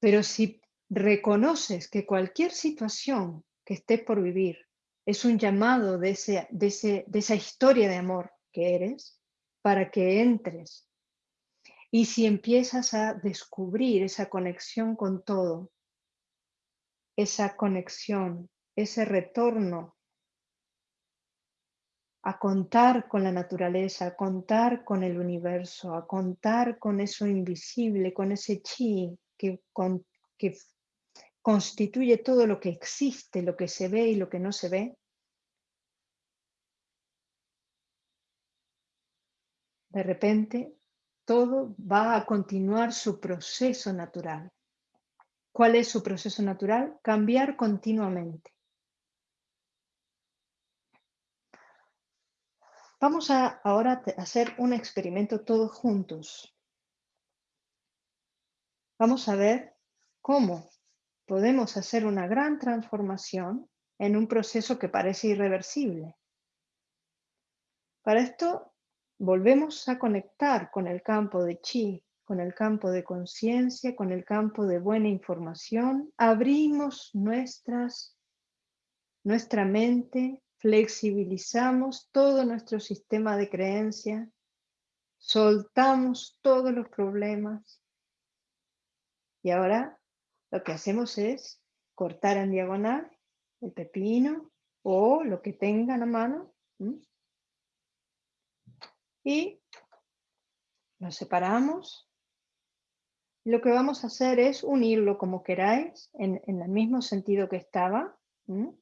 Pero si reconoces que cualquier situación que estés por vivir es un llamado de, ese, de, de esa historia de amor que eres para que entres. Y si empiezas a descubrir esa conexión con todo, esa conexión, ese retorno a contar con la naturaleza, a contar con el universo, a contar con eso invisible, con ese chi que, que constituye todo lo que existe, lo que se ve y lo que no se ve, de repente todo va a continuar su proceso natural. ¿Cuál es su proceso natural? Cambiar continuamente. Vamos a ahora hacer un experimento todos juntos. Vamos a ver cómo podemos hacer una gran transformación en un proceso que parece irreversible. Para esto volvemos a conectar con el campo de chi, con el campo de conciencia, con el campo de buena información. Abrimos nuestras, nuestra mente, flexibilizamos todo nuestro sistema de creencia, soltamos todos los problemas. Y ahora lo que hacemos es cortar en diagonal el pepino o lo que tengan a mano y lo separamos. Lo que vamos a hacer es unirlo como queráis en, el mismo sentido que estaba. En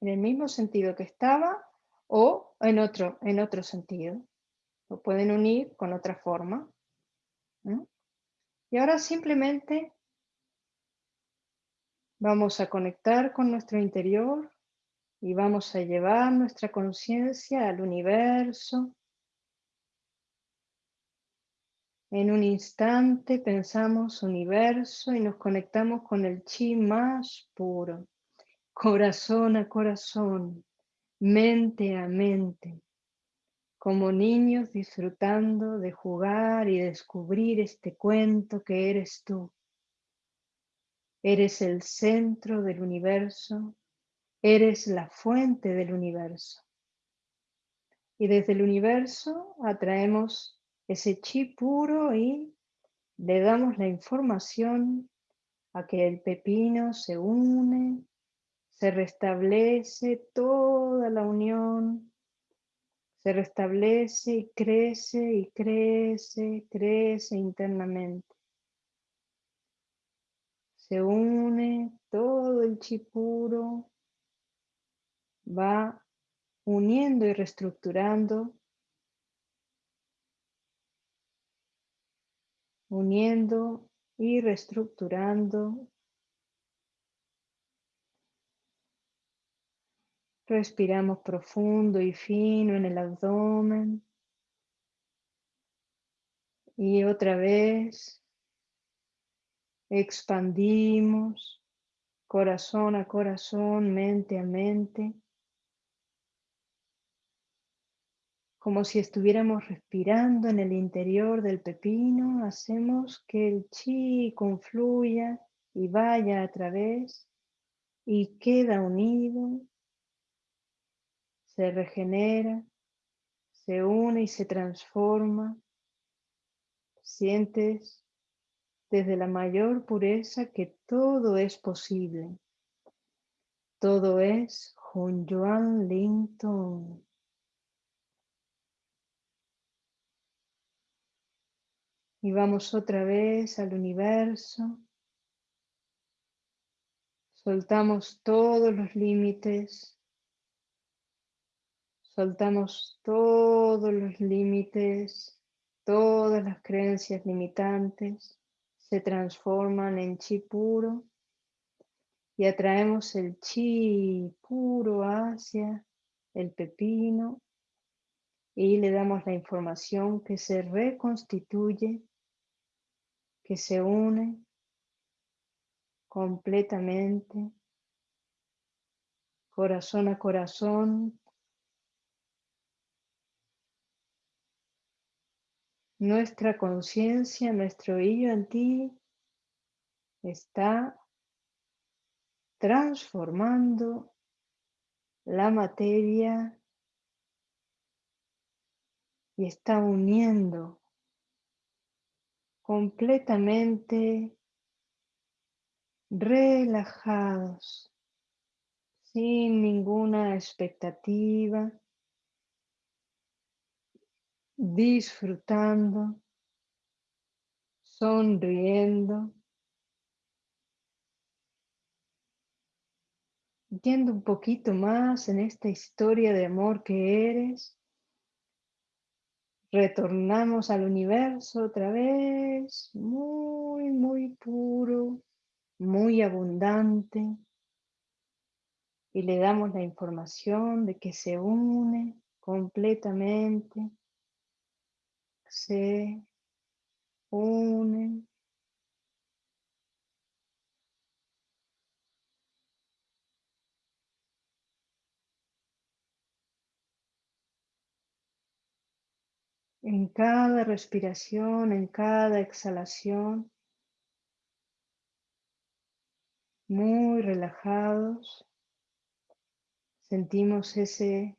el mismo sentido que estaba o en otro, en otro sentido. Lo pueden unir con otra forma. Y ahora simplemente vamos a conectar con nuestro interior y vamos a llevar nuestra conciencia al universo. En un instante pensamos universo y nos conectamos con el chi más puro, corazón a corazón, mente a mente como niños disfrutando de jugar y descubrir este cuento que eres tú. Eres el centro del universo, eres la fuente del universo. Y desde el universo atraemos ese chi puro y le damos la información a que el pepino se une, se restablece toda la unión se restablece y crece y crece, crece internamente. Se une todo el chipuro, va uniendo y reestructurando, uniendo y reestructurando Respiramos profundo y fino en el abdomen. Y otra vez expandimos corazón a corazón, mente a mente, como si estuviéramos respirando en el interior del pepino, hacemos que el chi confluya y vaya a través y queda unido se regenera, se une y se transforma. Sientes desde la mayor pureza que todo es posible. Todo es Junyuan Linton. Y vamos otra vez al universo. Soltamos todos los límites Soltamos todos los límites, todas las creencias limitantes se transforman en chi puro y atraemos el chi puro hacia el pepino y le damos la información que se reconstituye que se une completamente, corazón a corazón. Nuestra conciencia, nuestro yo en ti está transformando la materia y está uniendo completamente relajados, sin ninguna expectativa, disfrutando, sonriendo, yendo un poquito más en esta historia de amor que eres Retornamos al universo otra vez, muy, muy puro, muy abundante. Y le damos la información de que se une completamente. Se une En cada respiración, en cada exhalación, muy relajados, sentimos ese,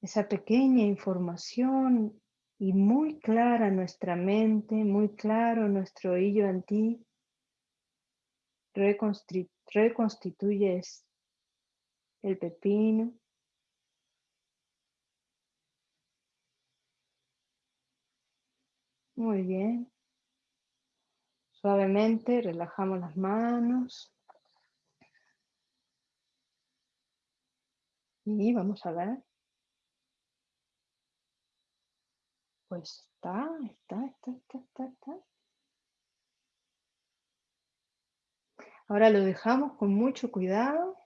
esa pequeña información y muy clara nuestra mente, muy claro nuestro oído en ti, reconstituyes el pepino Muy bien. Suavemente relajamos las manos. Y vamos a ver. Pues está, está, está, está, está, está. Ahora lo dejamos con mucho cuidado.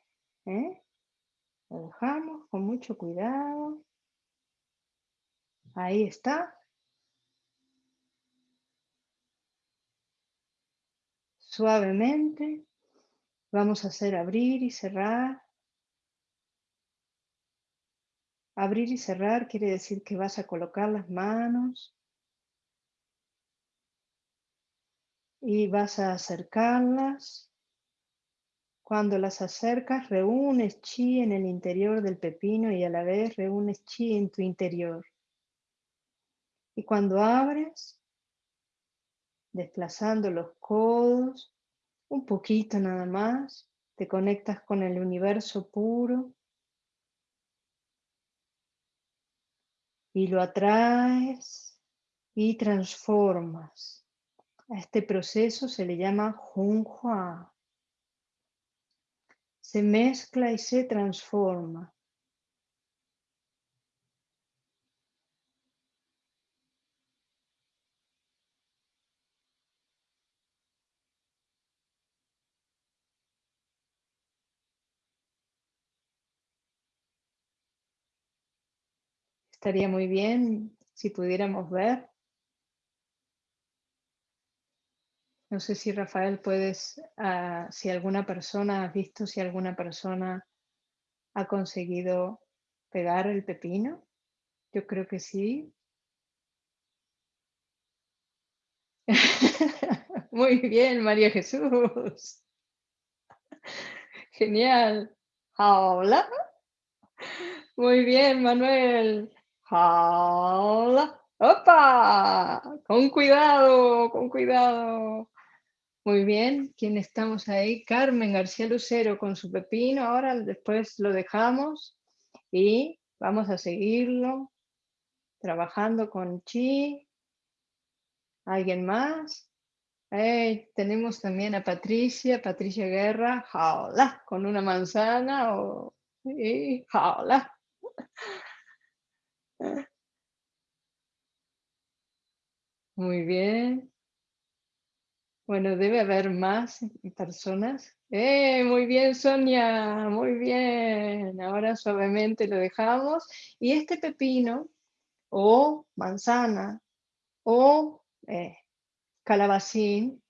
¿eh? Lo dejamos con mucho cuidado. Ahí está. Suavemente vamos a hacer abrir y cerrar. Abrir y cerrar quiere decir que vas a colocar las manos y vas a acercarlas. Cuando las acercas, reúnes chi en el interior del pepino y a la vez reúnes chi en tu interior. Y cuando abres, desplazando los codos, un poquito nada más, te conectas con el universo puro y lo atraes y transformas. A este proceso se le llama Junhua. Se mezcla y se transforma. Estaría muy bien si pudiéramos ver. No sé si Rafael puedes, ah, si alguna persona, has visto si alguna persona ha conseguido pegar el pepino. Yo creo que sí. Muy bien, María Jesús. Genial. Hola. Muy bien, Manuel. ¡Hola! ¡Opa! Con cuidado, con cuidado. Muy bien, ¿quién estamos ahí? Carmen García Lucero con su pepino. Ahora después lo dejamos y vamos a seguirlo trabajando con chi ¿Alguien más? tenemos también a Patricia, Patricia Guerra, jaula, con una manzana o jaula. Muy bien. Bueno, debe haber más personas. ¡Eh! Muy bien, Sonia. Muy bien. Ahora suavemente lo dejamos. Y este pepino o manzana o eh, calabacín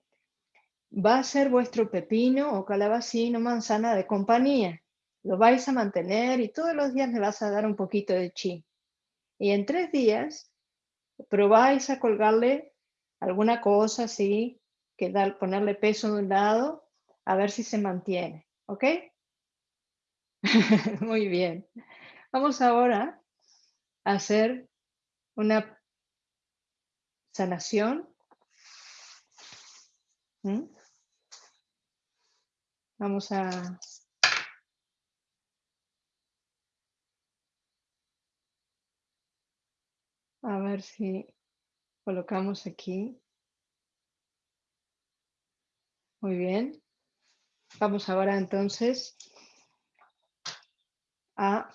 va a ser vuestro pepino o calabacín o manzana de compañía. Lo vais a mantener y todos los días le vas a dar un poquito de chi. Y en tres días probáis a colgarle alguna cosa así que dar, ponerle peso de un lado, a ver si se mantiene, ¿ok? Muy bien. Vamos ahora a hacer una sanación. ¿Mm? Vamos a a ver si colocamos aquí muy bien. Vamos ahora entonces a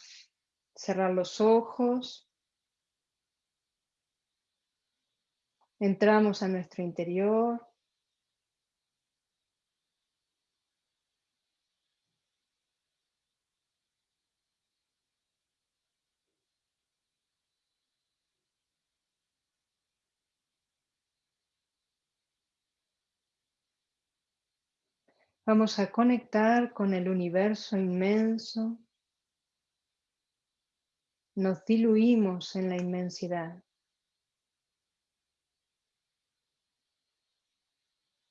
cerrar los ojos. Entramos a nuestro interior. Vamos a conectar con el universo inmenso. Nos diluimos en la inmensidad.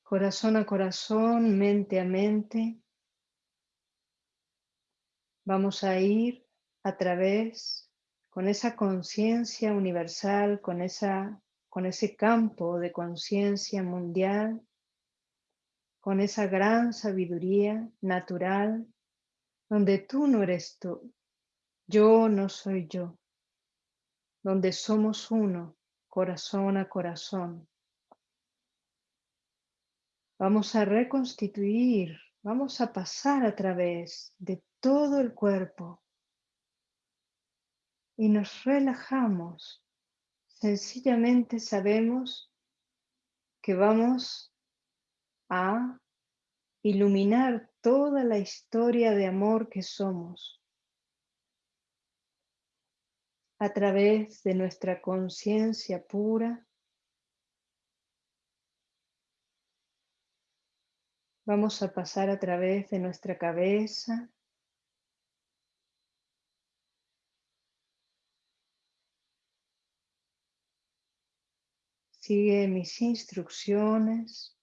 Corazón a corazón, mente a mente. Vamos a ir a través con esa conciencia universal, con, esa, con ese campo de conciencia mundial con esa gran sabiduría natural donde tú no eres tú, yo no soy yo, donde somos uno, corazón a corazón. Vamos a reconstituir, vamos a pasar a través de todo el cuerpo y nos relajamos. Sencillamente sabemos que vamos a iluminar toda la historia de amor que somos a través de nuestra conciencia pura. Vamos a pasar a través de nuestra cabeza. Sigue mis instrucciones.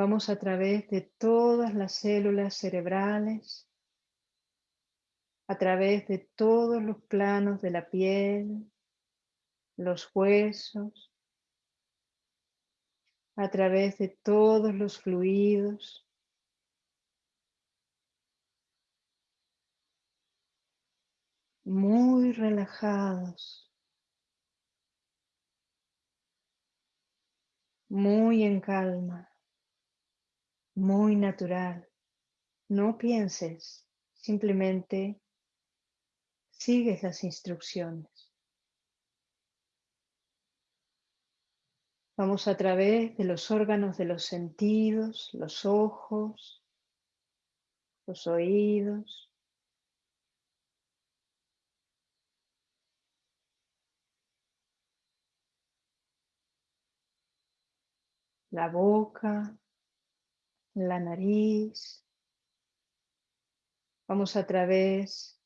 Vamos a través de todas las células cerebrales, a través de todos los planos de la piel, los huesos, a través de todos los fluidos. Muy relajados, muy en calma muy natural. No pienses, simplemente sigues las instrucciones. Vamos a través de los órganos de los sentidos, los ojos, los oídos. La boca, la nariz. Vamos a través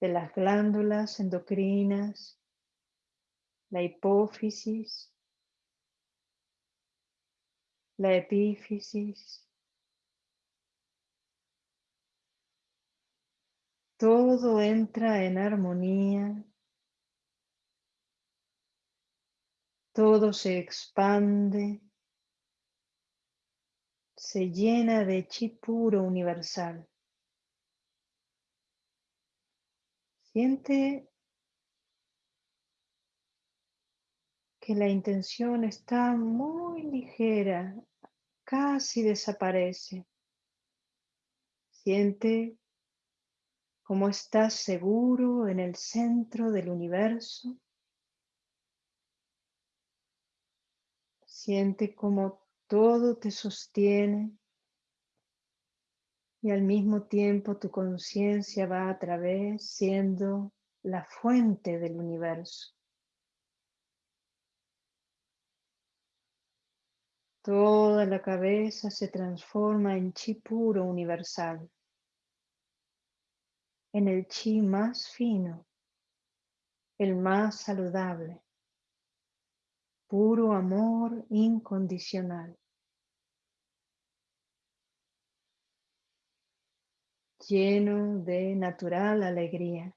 de las glándulas endocrinas, la hipófisis, la epífisis. Todo entra en armonía. Todo se expande se llena de chi puro universal. Siente que la intención está muy ligera, casi desaparece. Siente cómo estás seguro en el centro del universo. Siente cómo todo te sostiene y al mismo tiempo tu conciencia va a través siendo la fuente del universo. Toda la cabeza se transforma en chi puro universal, en el chi más fino, el más saludable, puro amor incondicional. Lleno de natural alegría.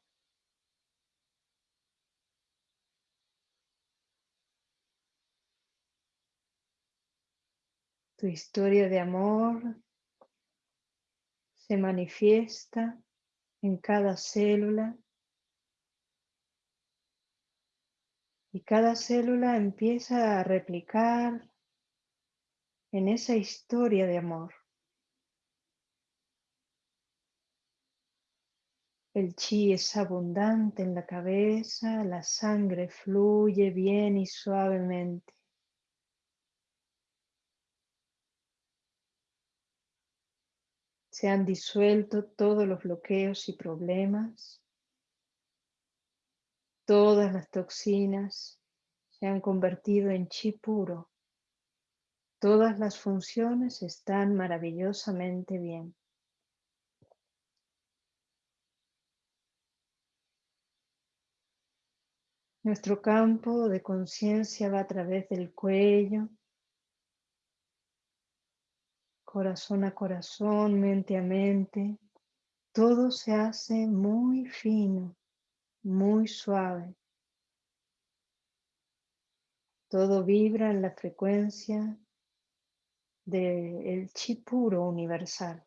Tu historia de amor se manifiesta en cada célula y cada célula empieza a replicar en esa historia de amor. El chi es abundante en la cabeza, la sangre fluye bien y suavemente. Se han disuelto todos los bloqueos y problemas. Todas las toxinas se han convertido en chi puro. Todas las funciones están maravillosamente bien. Nuestro campo de conciencia va a través del cuello, corazón a corazón, mente a mente. Todo se hace muy fino, muy suave. Todo vibra en la frecuencia del chi puro universal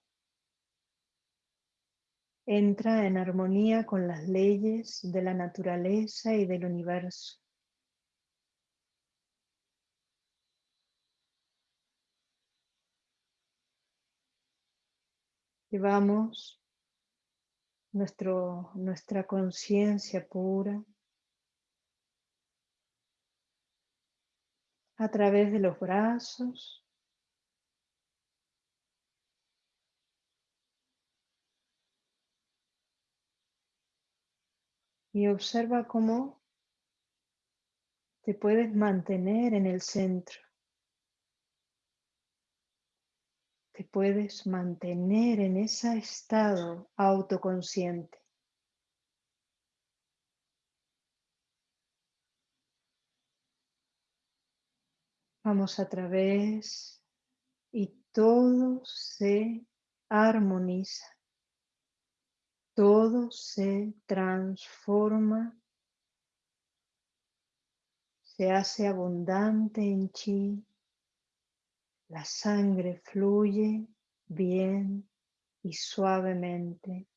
entra en armonía con las leyes de la naturaleza y del universo. Llevamos nuestro, nuestra conciencia pura a través de los brazos, y observa cómo te puedes mantener en el centro. Te puedes mantener en ese estado autoconsciente. Vamos a través y todo se armoniza todo se transforma, se hace abundante en chi, la sangre fluye bien y suavemente.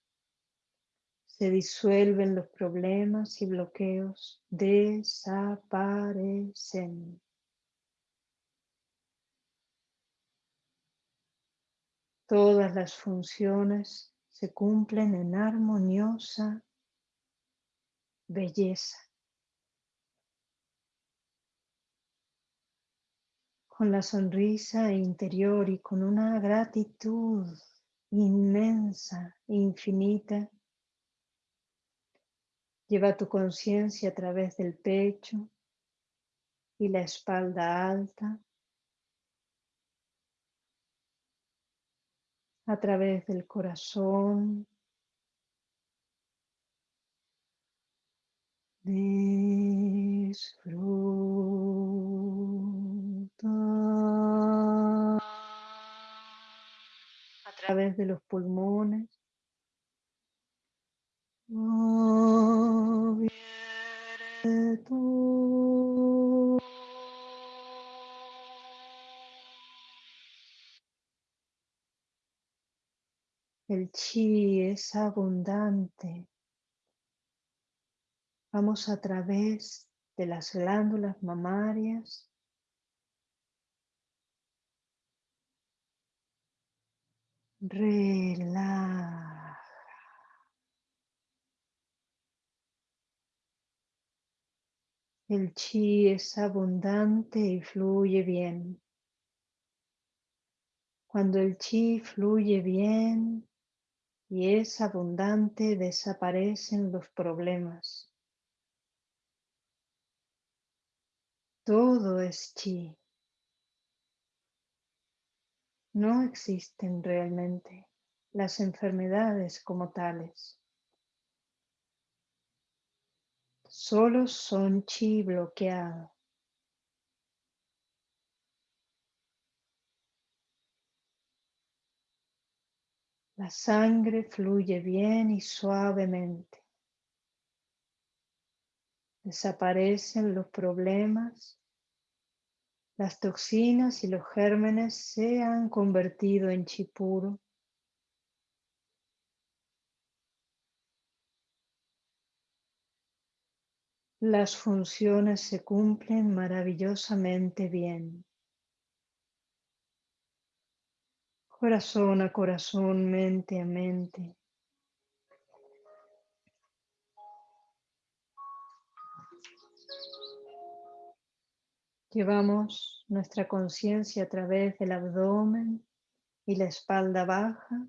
Se disuelven los problemas y bloqueos, desaparecen. Todas las funciones se cumplen en armoniosa belleza. Con la sonrisa interior y con una gratitud inmensa, infinita, lleva tu conciencia a través del pecho y la espalda alta a través del corazón. Disfruta a través de los pulmones. El chi es abundante. Vamos a través de las glándulas mamarias. Relaja. El chi es abundante y fluye bien. Cuando el chi fluye bien y es abundante, desaparecen los problemas. Todo es chi. No existen realmente las enfermedades como tales. Solo son chi bloqueado. La sangre fluye bien y suavemente. Desaparecen los problemas. Las toxinas y los gérmenes se han convertido en chi puro. Las funciones se cumplen maravillosamente bien. Corazón a corazón, mente a mente. Llevamos nuestra conciencia a través del abdomen y la espalda baja.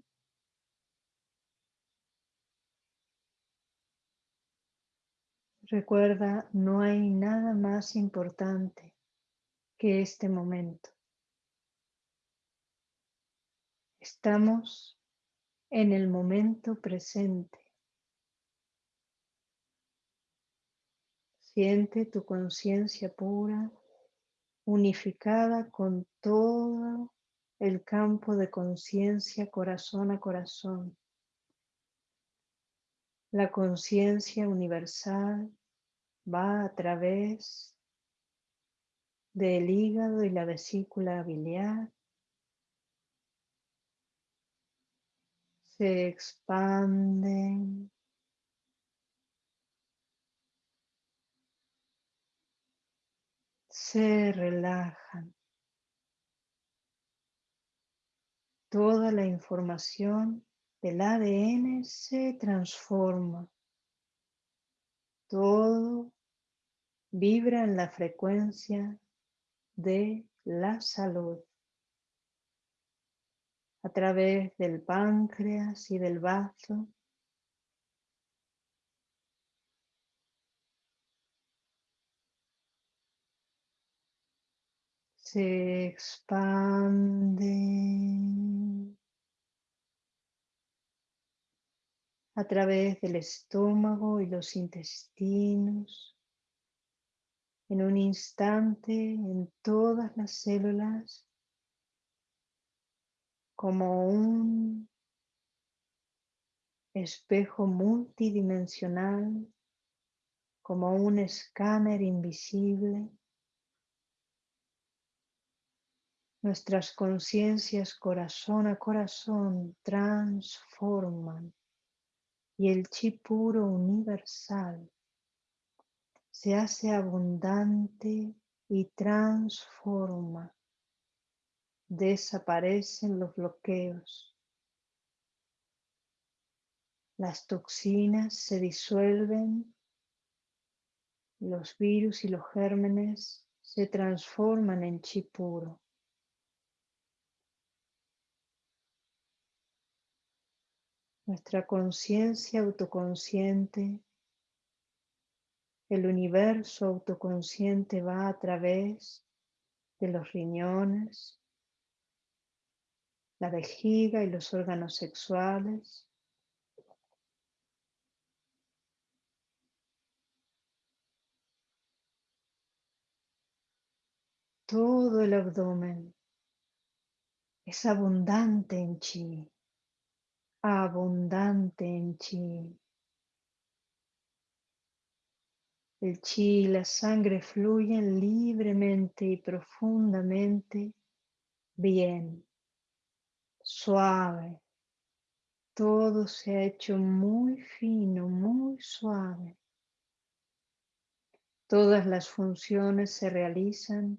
Recuerda, no hay nada más importante que este momento. Estamos en el momento presente. Siente tu conciencia pura, unificada con todo el campo de conciencia corazón a corazón. La conciencia universal va a través del hígado y la vesícula biliar se expanden. Se relajan. Toda la información del ADN se transforma. Todo vibra en la frecuencia de la salud a través del páncreas y del bazo. Se expande a través del estómago y los intestinos. En un instante en todas las células como un espejo multidimensional, como un escáner invisible. Nuestras conciencias corazón a corazón transforman y el chi puro universal se hace abundante y transforma desaparecen los bloqueos. Las toxinas se disuelven, los virus y los gérmenes se transforman en chi puro. Nuestra conciencia autoconsciente, el universo autoconsciente va a través de los riñones, la vejiga y los órganos sexuales. Todo el abdomen es abundante en chi, abundante en chi. El chi y la sangre fluyen libremente y profundamente bien suave. Todo se ha hecho muy fino, muy suave. Todas las funciones se realizan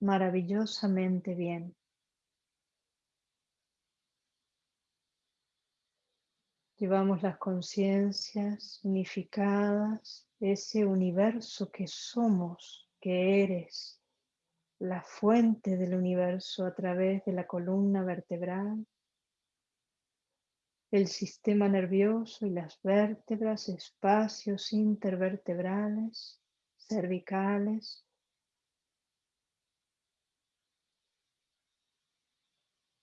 maravillosamente bien. Llevamos las conciencias unificadas, ese universo que somos, que eres, la fuente del universo a través de la columna vertebral, el sistema nervioso y las vértebras, espacios intervertebrales, cervicales,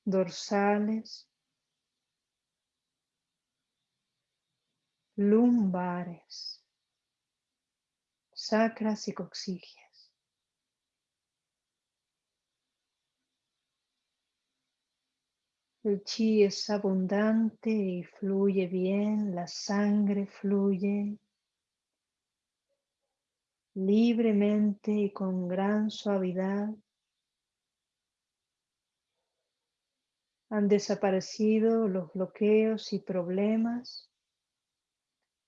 dorsales, lumbares, sacras y coxigias. El chi es abundante y fluye bien, la sangre fluye libremente y con gran suavidad. Han desaparecido los bloqueos y problemas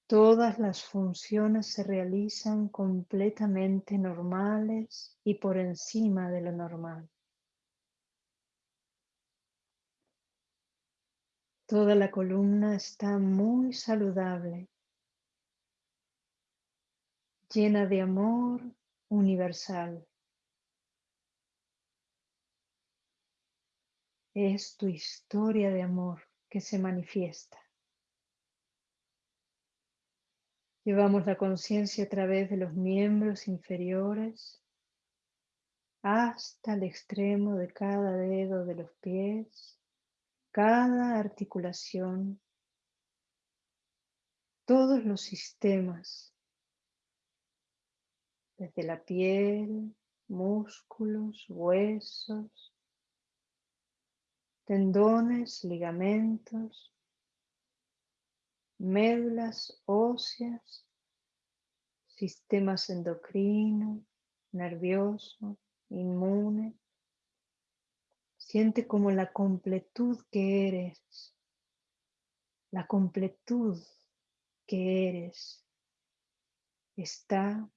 Todas las funciones se realizan completamente normales y por encima de lo normal. Toda la columna está muy saludable, llena de amor universal. Es tu historia de amor que se manifiesta. Llevamos la conciencia a través de los miembros inferiores hasta el extremo de cada dedo de los pies, cada articulación, todos los sistemas, desde la piel, músculos, huesos, tendones, ligamentos, médulas óseas, sistemas endocrino, nervioso, inmune. Siente como la completud que eres, la completud que eres está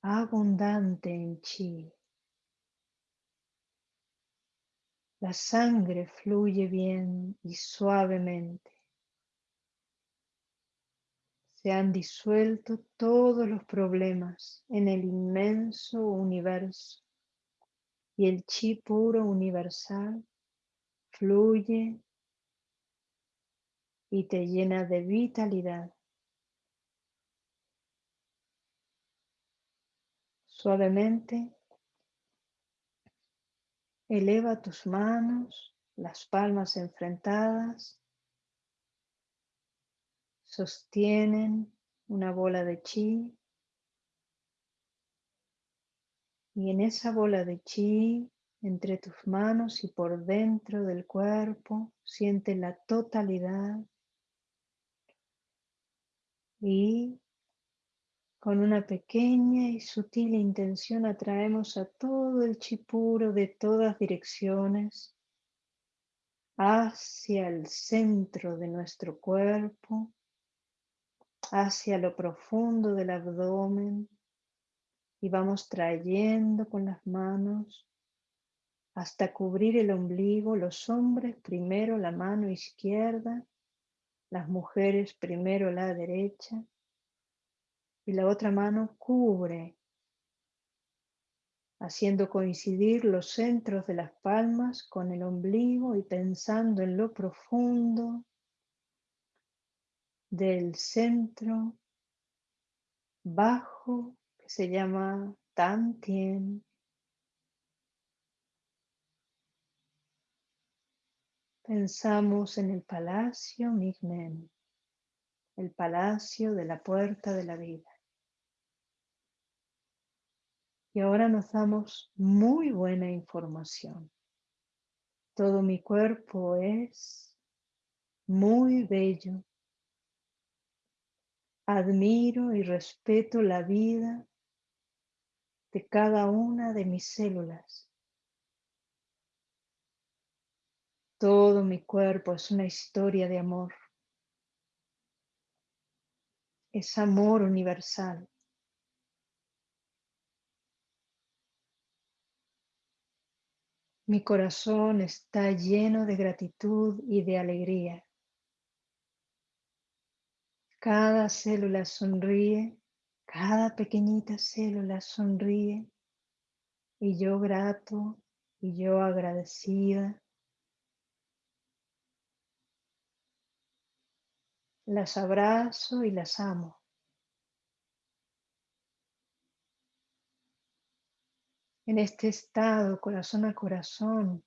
abundante en chi. La sangre fluye bien y suavemente se han disuelto todos los problemas en el inmenso universo y el chi puro universal fluye y te llena de vitalidad. Suavemente eleva tus manos, las palmas enfrentadas sostienen una bola de chi y en esa bola de chi entre tus manos y por dentro del cuerpo siente la totalidad. Y con una pequeña y sutil intención atraemos a todo el chi puro de todas direcciones hacia el centro de nuestro cuerpo hacia lo profundo del abdomen y vamos trayendo con las manos hasta cubrir el ombligo, los hombres primero la mano izquierda, las mujeres primero la derecha y la otra mano cubre, haciendo coincidir los centros de las palmas con el ombligo y pensando en lo profundo del centro bajo se llama Tantien. Pensamos en el palacio Migmen, el palacio de la puerta de la vida. Y ahora nos damos muy buena información. Todo mi cuerpo es muy bello Admiro y respeto la vida de cada una de mis células. Todo mi cuerpo es una historia de amor. Es amor universal. Mi corazón está lleno de gratitud y de alegría. Cada célula sonríe cada pequeñita célula sonríe y yo grato y yo agradecida. Las abrazo y las amo. En este estado, corazón a corazón,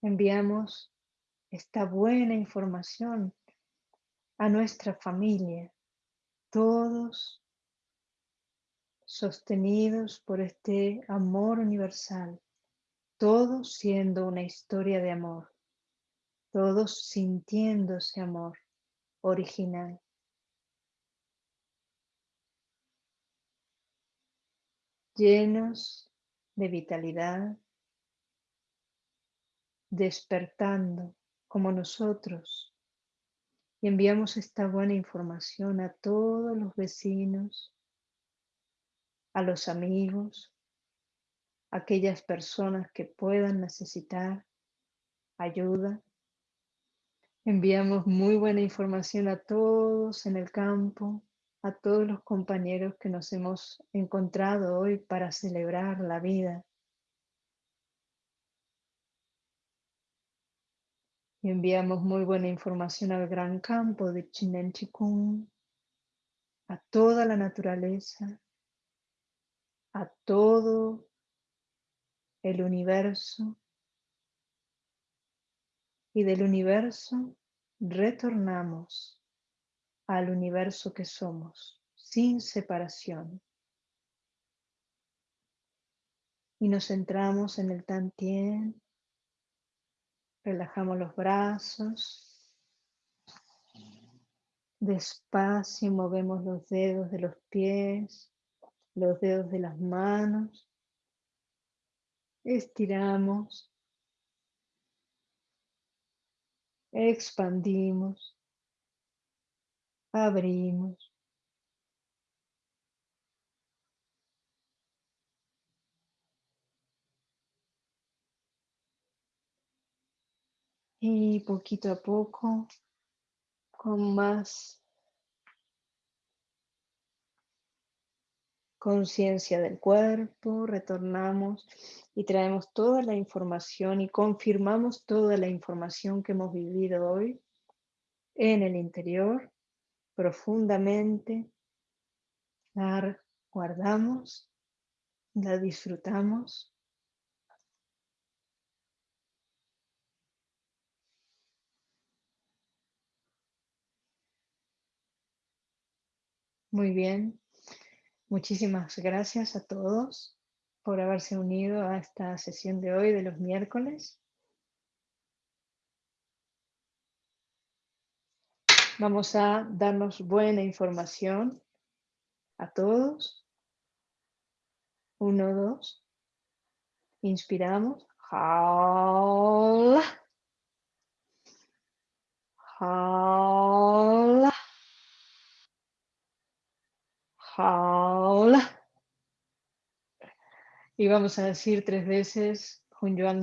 enviamos esta buena información a nuestra familia, todos sostenidos por este amor universal, todos siendo una historia de amor, todos sintiéndose amor original. llenos de vitalidad, despertando como nosotros y enviamos esta buena información a todos los vecinos, a los amigos, a aquellas personas que puedan necesitar ayuda. Enviamos muy buena información a todos en el campo, a todos los compañeros que nos hemos encontrado hoy para celebrar la vida. Y enviamos muy buena información al gran campo de Chinen Chikung, a toda la naturaleza, a todo el universo. Y del universo retornamos al universo que somos, sin separación. Y nos centramos en el Tantien Relajamos los brazos. Despacio movemos los dedos de los pies, los dedos de las manos. Estiramos. Expandimos. Abrimos. Y poquito a poco, con más conciencia del cuerpo, retornamos y traemos toda la información y confirmamos toda la información que hemos vivido hoy en el interior profundamente. La guardamos, la disfrutamos Muy bien. Muchísimas gracias a todos por haberse unido a esta sesión de hoy de los miércoles. Vamos a darnos buena información a todos. Uno, dos. Inspiramos. Y vamos a decir tres veces Hun Yuan.